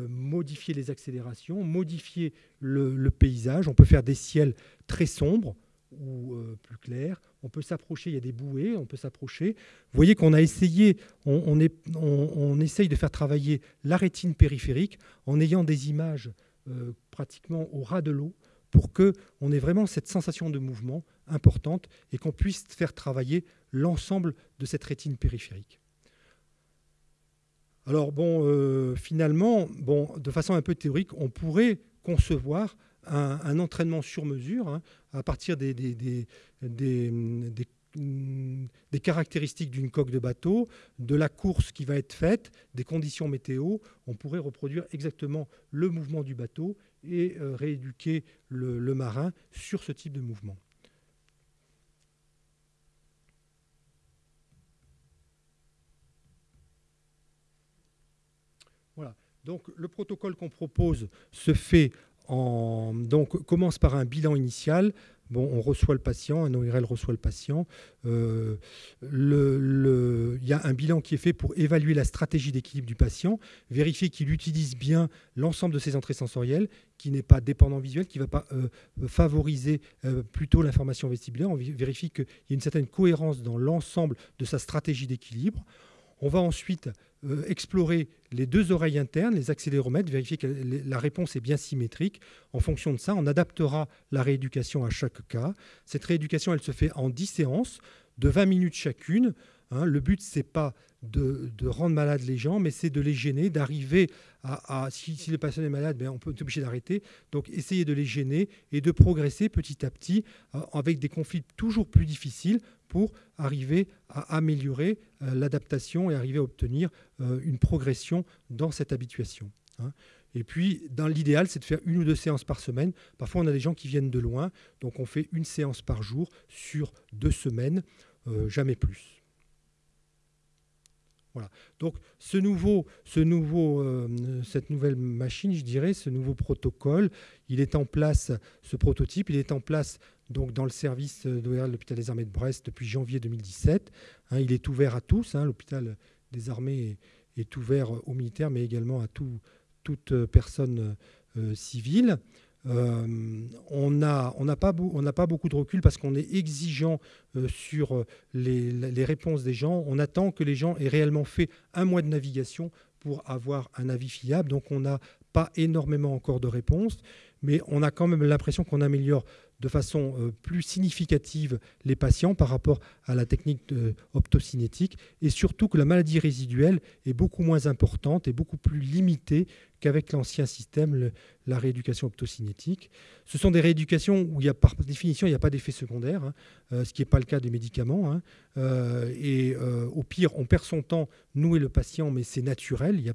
A: modifier les accélérations, modifier le, paysage, on peut faire des ciels très sombres, ou euh, plus clair. On peut s'approcher, il y a des bouées, on peut s'approcher. Vous voyez qu'on a essayé, on, essaye de faire travailler la rétine périphérique en ayant des images euh, pratiquement au ras de l'eau pour qu'on ait vraiment cette sensation de mouvement importante et qu'on puisse faire travailler l'ensemble de cette rétine périphérique. Alors bon, euh, finalement, bon, de façon un peu théorique, on pourrait concevoir un, entraînement sur mesure hein, à partir des, caractéristiques d'une coque de bateau, de la course qui va être faite, des conditions météo. On pourrait reproduire exactement le mouvement du bateau et euh, rééduquer le, marin sur ce type de mouvement. Voilà. Donc le protocole qu'on propose se fait donc, commence par un bilan initial. Bon, on reçoit le patient, un ORL reçoit le patient. Euh, il y a un bilan qui est fait pour évaluer la stratégie d'équilibre du patient, vérifier qu'il utilise bien l'ensemble de ses entrées sensorielles, qui n'est pas dépendant visuel, qui ne va pas euh, favoriser euh, plutôt l'information vestibulaire. On vérifie qu'il y a une certaine cohérence dans l'ensemble de sa stratégie d'équilibre. On va ensuite euh, explorer les deux oreilles internes, les accéléromètres, vérifier que la réponse est bien symétrique. En fonction de ça, on adaptera la rééducation à chaque cas. Cette rééducation, elle se fait en 10 séances de 20 minutes chacune. Hein. le but, c'est pas de, rendre malades les gens, mais c'est de les gêner, d'arriver à, si, le patient est malade, ben on peut être obligé d'arrêter. Donc essayer de les gêner et de progresser petit à petit euh, avec des conflits toujours plus difficiles pour arriver à améliorer euh, l'adaptation et arriver à obtenir euh, une progression dans cette habituation. Hein. Et puis, dans l'idéal, c'est de faire une ou deux séances par semaine. Parfois, on a des gens qui viennent de loin, donc on fait une séance par jour sur deux semaines, jamais plus. Voilà. Donc ce nouveau, euh, cette nouvelle machine, je dirais, ce nouveau protocole, il est en place, ce prototype, il est en place donc dans le service de l'hôpital des armées de Brest depuis janvier 2017. Hein, il est ouvert à tous. Hein, l'hôpital des armées est, ouvert aux militaires, mais également à tout, toute personne euh, civile. Euh, on n'a pas, beaucoup de recul parce qu'on est exigeant euh, sur euh, les, réponses des gens. On attend que les gens aient réellement fait un mois de navigation pour avoir un avis fiable. Donc on n'a pas énormément encore de réponses, mais on a quand même l'impression qu'on améliore de façon euh, plus significative les patients par rapport à la technique optocinétique et surtout que la maladie résiduelle est beaucoup moins importante et beaucoup plus limitée qu'avec l'ancien système, la rééducation optocinétique. Ce sont des rééducations où par définition il n'y a pas d'effet secondaire, hein, euh, ce qui n'est pas le cas des médicaments. Hein. Euh, et au pire, on perd son temps, nous et le patient, mais c'est naturel, il n'y a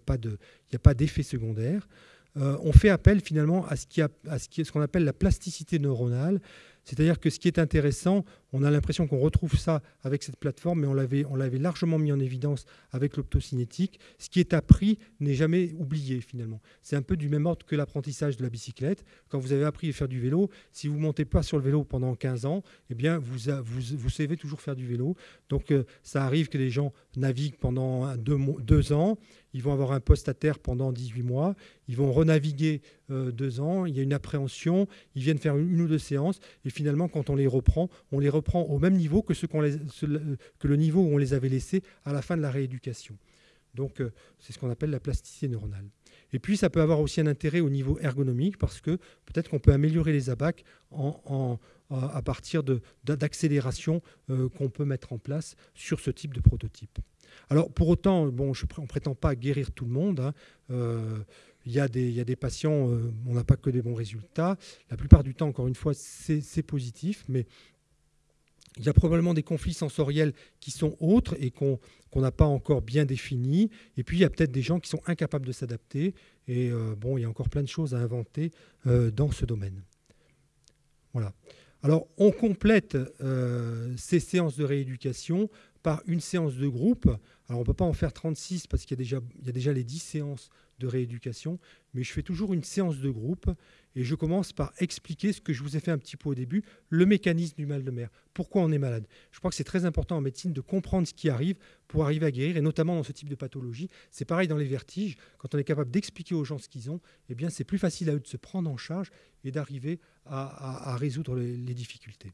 A: pas d'effet secondaire. Euh, on fait appel finalement à ce qu'on appelle la plasticité neuronale. C'est-à-dire que ce qui est intéressant, on a l'impression qu'on retrouve ça avec cette plateforme, mais on l'avait, largement mis en évidence avec l'optocinétique. Ce qui est appris n'est jamais oublié finalement. C'est un peu du même ordre que l'apprentissage de la bicyclette. Quand vous avez appris à faire du vélo, si vous ne montez pas sur le vélo pendant 15 ans, eh bien vous, vous, savez toujours faire du vélo. Donc euh, ça arrive que les gens naviguent pendant deux ans, ils vont avoir un poste à terre pendant 18 mois, ils vont renaviguer euh, deux ans, il y a une appréhension, ils viennent faire une, ou deux séances, et finalement, quand on les reprend, on les reprend au même niveau les, que le niveau où on les avait laissés à la fin de la rééducation. Donc, euh, c'est ce qu'on appelle la plasticité neuronale. Et puis, ça peut avoir aussi un intérêt au niveau ergonomique parce que peut-être qu'on peut améliorer les abacs à partir d'accélérations euh, qu'on peut mettre en place sur ce type de prototype. Alors, pour autant, bon, on ne prétend pas guérir tout le monde. Hein. Euh, il y, a des, patients, euh, on n'a pas que des bons résultats. La plupart du temps, encore une fois, c'est positif, mais il y a probablement des conflits sensoriels qui sont autres et qu'on n'a pas encore bien définis. Et puis, il y a peut-être des gens qui sont incapables de s'adapter. Et euh, bon, il y a encore plein de choses à inventer dans ce domaine. Voilà. Alors, on complète ces séances de rééducation par une séance de groupe. Alors on ne peut pas en faire 36 parce qu'il y, a déjà les 10 séances de rééducation, mais je fais toujours une séance de groupe et je commence par expliquer ce que je vous ai fait un petit peu au début, le mécanisme du mal de mer, pourquoi on est malade? Je crois que c'est très important en médecine de comprendre ce qui arrive pour arriver à guérir, et notamment dans ce type de pathologie. C'est pareil dans les vertiges, quand on est capable d'expliquer aux gens ce qu'ils ont, eh bien c'est plus facile à eux de se prendre en charge et d'arriver à, résoudre les difficultés.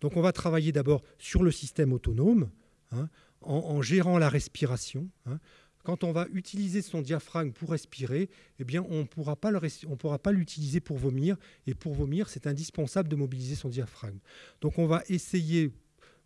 A: Donc on va travailler d'abord sur le système autonome, Hein, en, gérant la respiration. Hein. Quand on va utiliser son diaphragme pour respirer, eh bien, on ne pourra pas l'utiliser pour vomir. Et pour vomir, c'est indispensable de mobiliser son diaphragme. Donc on va essayer,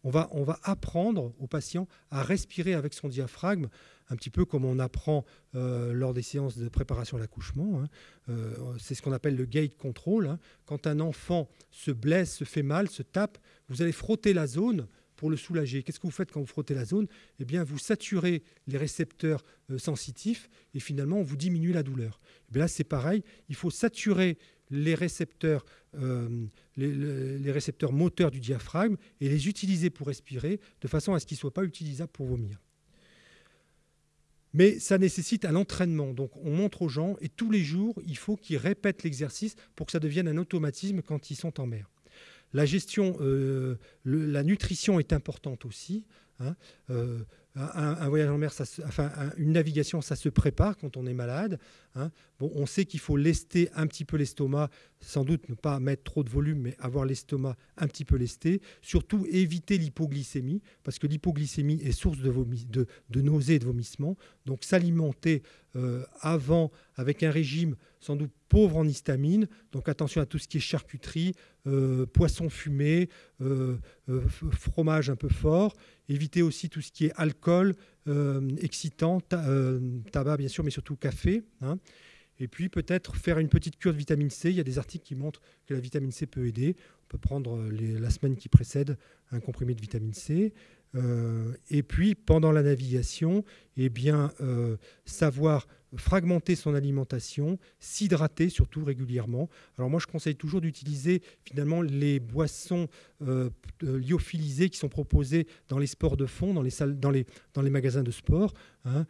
A: on va, on va apprendre au patient à respirer avec son diaphragme, un petit peu comme on apprend euh, lors des séances de préparation à l'accouchement. Hein. Euh, c'est ce qu'on appelle le gate control. Quand un enfant se blesse, se fait mal, se tape, vous allez frotter la zone pour le soulager. Qu'est-ce que vous faites quand vous frottez la zone? Eh bien, vous saturez les récepteurs euh, sensitifs et finalement, vous diminuez la douleur. Eh là, c'est pareil, il faut saturer les récepteurs, euh, les, récepteurs moteurs du diaphragme et les utiliser pour respirer de façon à ce qu'ils ne soient pas utilisables pour vomir. Mais ça nécessite un entraînement. Donc on montre aux gens et tous les jours, il faut qu'ils répètent l'exercice pour que ça devienne un automatisme quand ils sont en mer. La gestion, euh, la nutrition est importante aussi. Hein. Euh, un, voyage en mer, une navigation, ça se prépare quand on est malade. Hein. On sait qu'il faut lester un petit peu l'estomac, sans doute ne pas mettre trop de volume, mais avoir l'estomac un petit peu lesté. Surtout éviter l'hypoglycémie, parce que l'hypoglycémie est source de, nausées et de vomissements. Donc s'alimenter euh, avant avec un régime sans doute pauvre en histamine. Donc attention à tout ce qui est charcuterie, euh, poisson fumé, euh, fromage un peu fort. Éviter aussi tout ce qui est alcool, euh, excitant, euh, tabac bien sûr, mais surtout café. Hein. Et puis peut-être faire une petite cure de vitamine C. Il y a des articles qui montrent que la vitamine C peut aider. On peut prendre la semaine qui précède un comprimé de vitamine C. et puis, pendant la navigation, eh bien, savoir fragmenter son alimentation, s'hydrater surtout régulièrement. Alors moi, je conseille toujours d'utiliser finalement les boissons euh, lyophilisées qui sont proposées dans les sports de fond, dans les magasins de sport. Hein,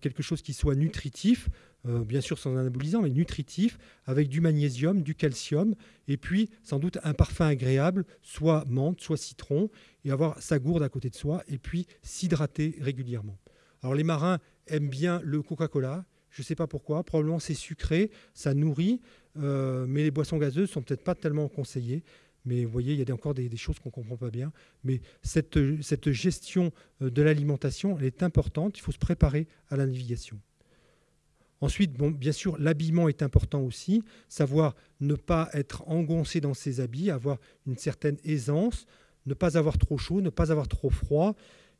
A: quelque chose qui soit nutritif, euh, bien sûr sans anabolisant, mais nutritif, avec du magnésium, du calcium, et puis sans doute un parfum agréable, soit menthe, soit citron, et avoir sa gourde à côté de soi, et puis s'hydrater régulièrement. Alors les marins aiment bien le Coca-Cola, je ne sais pas pourquoi. Probablement c'est sucré, ça nourrit, euh, mais les boissons gazeuses sont peut-être pas tellement conseillées. Mais vous voyez, il y a encore des, choses qu'on ne comprend pas bien. Mais cette, cette gestion euh, de l'alimentation, elle est importante. Il faut se préparer à la navigation. Ensuite, bien sûr, l'habillement est important aussi. Savoir ne pas être engoncé dans ses habits, avoir une certaine aisance, ne pas avoir trop chaud, ne pas avoir trop froid.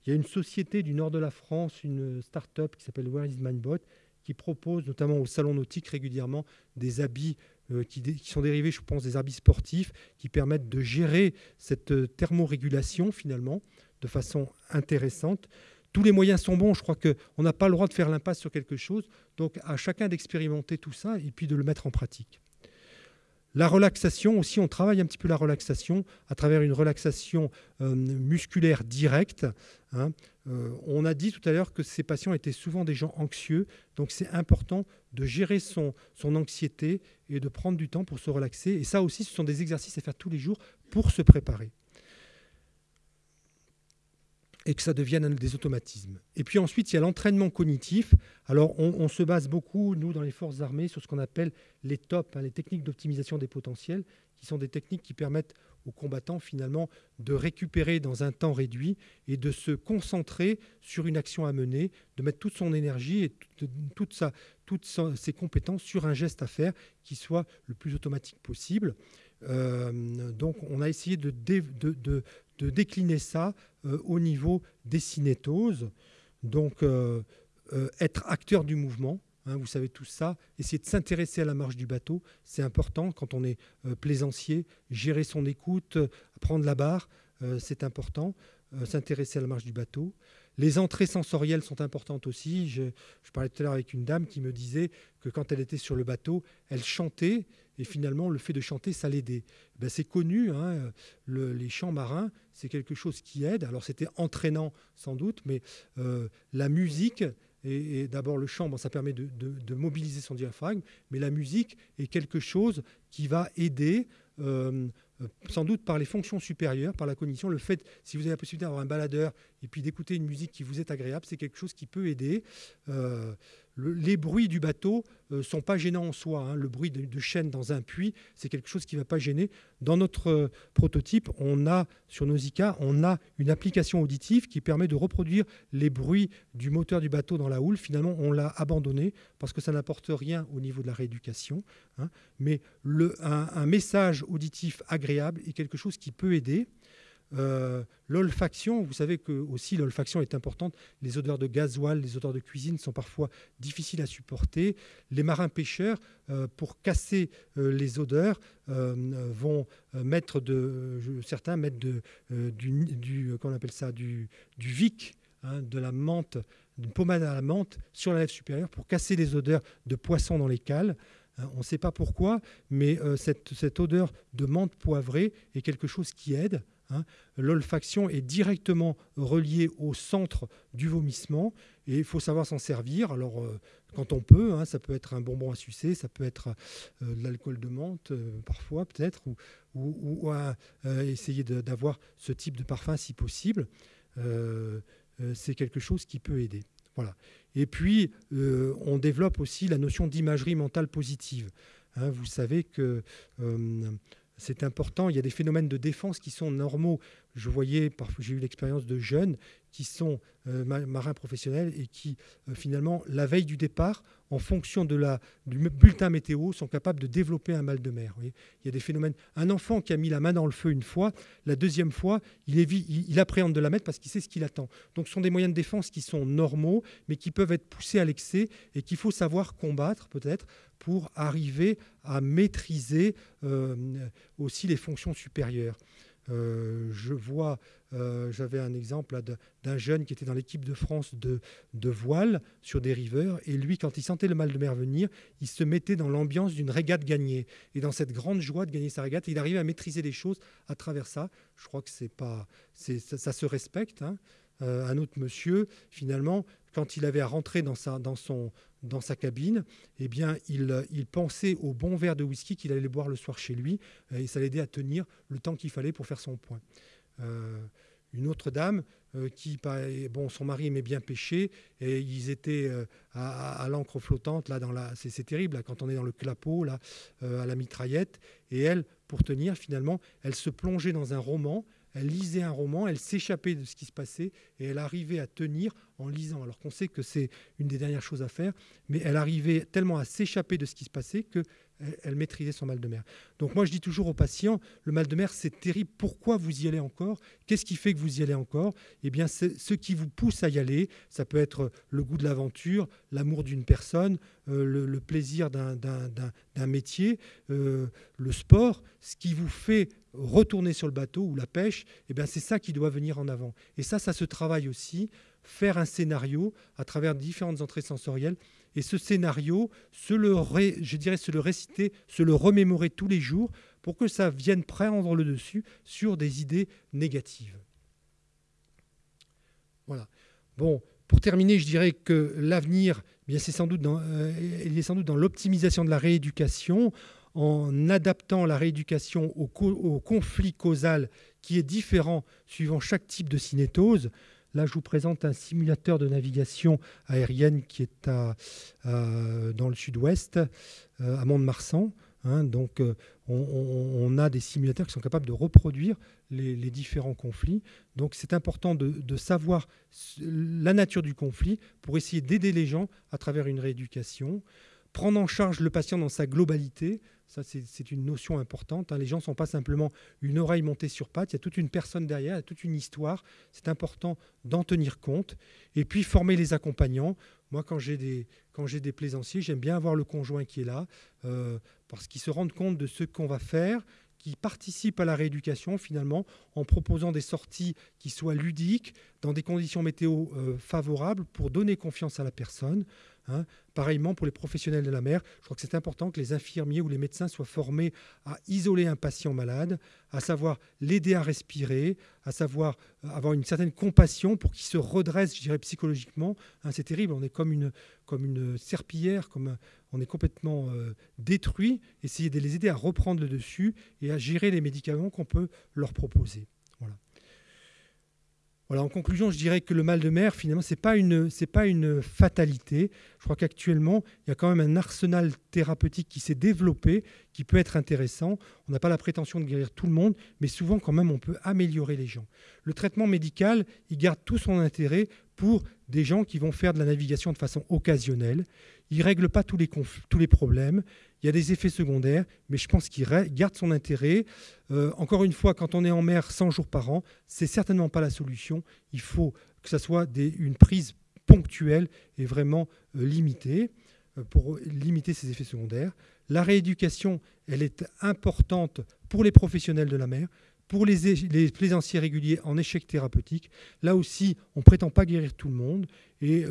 A: Il y a une société du nord de la France, une start-up qui s'appelle Where is Bot, qui propose notamment au salon nautique régulièrement des habits euh, qui, sont dérivés, je pense, des habits sportifs, qui permettent de gérer cette euh, thermorégulation finalement de façon intéressante. Tous les moyens sont bons, je crois qu'on n'a pas le droit de faire l'impasse sur quelque chose, donc à chacun d'expérimenter tout ça et puis de le mettre en pratique. La relaxation aussi, on travaille un petit peu la relaxation à travers une relaxation euh, musculaire directe. Hein. Euh, on a dit tout à l'heure que ces patients étaient souvent des gens anxieux, donc c'est important de gérer son, son anxiété et de prendre du temps pour se relaxer. Et ça aussi, ce sont des exercices à faire tous les jours pour se préparer et que ça devienne des automatismes. Et puis ensuite, il y a l'entraînement cognitif. Alors, on, se base beaucoup, nous, dans les forces armées, sur ce qu'on appelle les TOP, hein, les techniques d'optimisation des potentiels, qui sont des techniques qui permettent aux combattants, finalement, de récupérer dans un temps réduit et de se concentrer sur une action à mener, de mettre toute son énergie et toute sa, toutes ses compétences sur un geste à faire qui soit le plus automatique possible. Euh, donc, on a essayé de, décliner ça euh, au niveau des cinétoses. Donc, euh, euh, être acteur du mouvement, hein, vous savez tout ça, essayer de s'intéresser à la marche du bateau, c'est important quand on est plaisancier, gérer son écoute, prendre la barre, c'est important, s'intéresser à la marche du bateau. Les entrées sensorielles sont importantes aussi. Je, parlais tout à l'heure avec une dame qui me disait que quand elle était sur le bateau, elle chantait et finalement le fait de chanter, ça l'aidait. Ben, c'est connu, hein, les chants marins, c'est quelque chose qui aide. Alors c'était entraînant sans doute, mais euh, la musique et, d'abord le chant, ça permet de, mobiliser son diaphragme, mais la musique est quelque chose qui va aider euh, sans doute par les fonctions supérieures, par la cognition. Le fait, si vous avez la possibilité d'avoir un baladeur et puis d'écouter une musique qui vous est agréable, c'est quelque chose qui peut aider. Euh, les bruits du bateau ne sont pas gênants en soi. Hein. Le bruit de, chaîne dans un puits, c'est quelque chose qui ne va pas gêner. Dans notre prototype, on a, sur nos ICA, on a une application auditive qui permet de reproduire les bruits du moteur du bateau dans la houle. Finalement, on l'a abandonné parce que ça n'apporte rien au niveau de la rééducation. Hein. Mais un message auditif agréable et quelque chose qui peut aider. Euh, l'olfaction, vous savez que aussi l'olfaction est importante. Les odeurs de gasoil, les odeurs de cuisine sont parfois difficiles à supporter. Les marins pêcheurs, euh, pour casser euh, les odeurs, vont mettre de, certains mettent de, du, du on appelle ça, du, du vic, hein, de la menthe, d'une pommade à la menthe sur la lèvre supérieure pour casser les odeurs de poisson dans les cales. On ne sait pas pourquoi, mais euh, cette, odeur de menthe poivrée est quelque chose qui aide. Hein. L'olfaction est directement reliée au centre du vomissement et il faut savoir s'en servir. Alors, euh, quand on peut, hein, ça peut être un bonbon à sucer, ça peut être euh, de l'alcool de menthe, parfois peut-être, ou, essayer d'avoir ce type de parfum si possible. C'est quelque chose qui peut aider. Voilà. Et puis, euh, on développe aussi la notion d'imagerie mentale positive. Hein, vous savez que euh, c'est important. Il y a des phénomènes de défense qui sont normaux. Je voyais, j'ai eu l'expérience de jeunes qui sont euh, marins professionnels et qui, euh, finalement, la veille du départ, en fonction de la, du bulletin météo, sont capables de développer un mal de mer. il y a des phénomènes. Un enfant qui a mis la main dans le feu une fois, la deuxième fois, il, appréhende de la mettre parce qu'il sait ce qu'il attend. Donc, ce sont des moyens de défense qui sont normaux, mais qui peuvent être poussés à l'excès et qu'il faut savoir combattre, peut-être, pour arriver à maîtriser euh, aussi les fonctions supérieures. Euh, je vois, euh, j'avais un exemple d'un jeune qui était dans l'équipe de France de, voile sur des riveurs, et lui, quand il sentait le mal de mer venir, il se mettait dans l'ambiance d'une régate gagnée. Et dans cette grande joie de gagner sa régate, il arrivait à maîtriser les choses à travers ça. Je crois que pas, ça, ça, se respecte. Hein. Euh, un autre monsieur, finalement, quand il avait à rentrer dans sa, cabine, eh bien, il, il, pensait au bon verre de whisky qu'il allait boire le soir chez lui, euh, et ça l'aidait à tenir le temps qu'il fallait pour faire son point. Euh, une autre dame qui, bon, son mari aimait bien pêcher, et ils étaient à, l'encre flottante, là, dans la, c'est, terrible, quand on est dans le clapot, là, à la mitraillette, et elle, pour tenir, finalement, elle se plongeait dans un roman, elle lisait un roman, elle s'échappait de ce qui se passait et elle arrivait à tenir en lisant. Alors qu'on sait que c'est une des dernières choses à faire, mais elle arrivait tellement à s'échapper de ce qui se passait que elle maîtrisait son mal de mer. Donc moi, je dis toujours aux patients, le mal de mer, c'est terrible. Pourquoi vous y allez encore? Qu'est-ce qui fait que vous y allez encore? Eh bien, ce qui vous pousse à y aller, ça peut être le goût de l'aventure, l'amour d'une personne, euh, le, plaisir d'un métier, euh, le sport. Ce qui vous fait retourner sur le bateau ou la pêche, eh c'est ça qui doit venir en avant. Et ça, ça se travaille aussi. Faire un scénario à travers différentes entrées sensorielles et ce scénario, se le je dirais se le réciter, se le remémorer tous les jours pour que ça vienne prendre le dessus sur des idées négatives. Voilà. Bon, pour terminer, je dirais que l'avenir, eh c'est sans doute euh, il est sans doute dans l'optimisation de la rééducation, en adaptant la rééducation au, conflit causal qui est différent suivant chaque type de cinétose. Là, je vous présente un simulateur de navigation aérienne qui est à, dans le sud-ouest, euh, à Mont-de-Marsan. Hein. donc, euh, on, a des simulateurs qui sont capables de reproduire les, différents conflits. Donc, c'est important de, savoir la nature du conflit pour essayer d'aider les gens à travers une rééducation. Prendre en charge le patient dans sa globalité, ça, c'est une notion importante. Hein. Les gens ne sont pas simplement une oreille montée sur pattes. Il y a toute une personne derrière, il y a toute une histoire. C'est important d'en tenir compte. Et puis, former les accompagnants. Moi, quand j'ai des, plaisanciers, j'aime bien avoir le conjoint qui est là, euh, parce qu'ils se rendent compte de ce qu'on va faire, qui participent à la rééducation finalement en proposant des sorties qui soient ludiques, dans des conditions météo euh, favorables, pour donner confiance à la personne. Hein. Pareillement pour les professionnels de la mer, je crois que c'est important que les infirmiers ou les médecins soient formés à isoler un patient malade, à savoir l'aider à respirer, à savoir euh, avoir une certaine compassion pour qu'il se redresse, je dirais psychologiquement. Hein, c'est terrible, on est comme une, comme une serpillière, comme on est complètement euh, détruit. Essayer de les aider à reprendre le dessus et à gérer les médicaments qu'on peut leur proposer. Voilà, en conclusion, je dirais que le mal de mer, finalement, ce n'est pas, une, pas une fatalité. Je crois qu'actuellement, il y a quand même un arsenal thérapeutique qui s'est développé, qui peut être intéressant. On n'a pas la prétention de guérir tout le monde, mais souvent, quand même, on peut améliorer les gens. Le traitement médical, il garde tout son intérêt pour des gens qui vont faire de la navigation de façon occasionnelle. Il ne règle pas tous les, tous les problèmes. Il y a des effets secondaires, mais je pense qu'il garde son intérêt. Euh, encore une fois, quand on est en mer 100 jours par an, c'est certainement pas la solution. Il faut que ça soit une prise ponctuelle et vraiment euh, limitée euh, pour limiter ces effets secondaires. La rééducation, elle est importante pour les professionnels de la mer, pour les, plaisanciers réguliers en échec thérapeutique, là aussi, on ne prétend pas guérir tout le monde et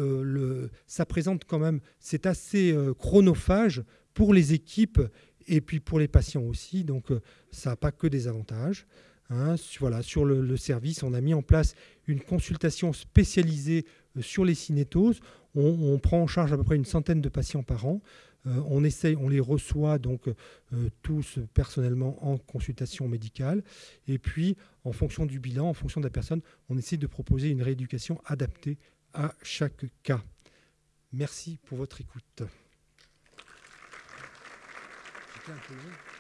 A: ça présente quand même, c'est assez chronophage pour les équipes et puis pour les patients aussi, donc euh, ça n'a pas que des avantages. Hein. Voilà, sur le, service, on a mis en place une consultation spécialisée sur les cinétoses. On, prend en charge à peu près une centaine de patients par an. Euh, on essaye, on les reçoit donc euh, tous personnellement en consultation médicale. Et puis, en fonction du bilan, en fonction de la personne, on essaie de proposer une rééducation adaptée à chaque cas. Merci pour votre écoute. Thank you.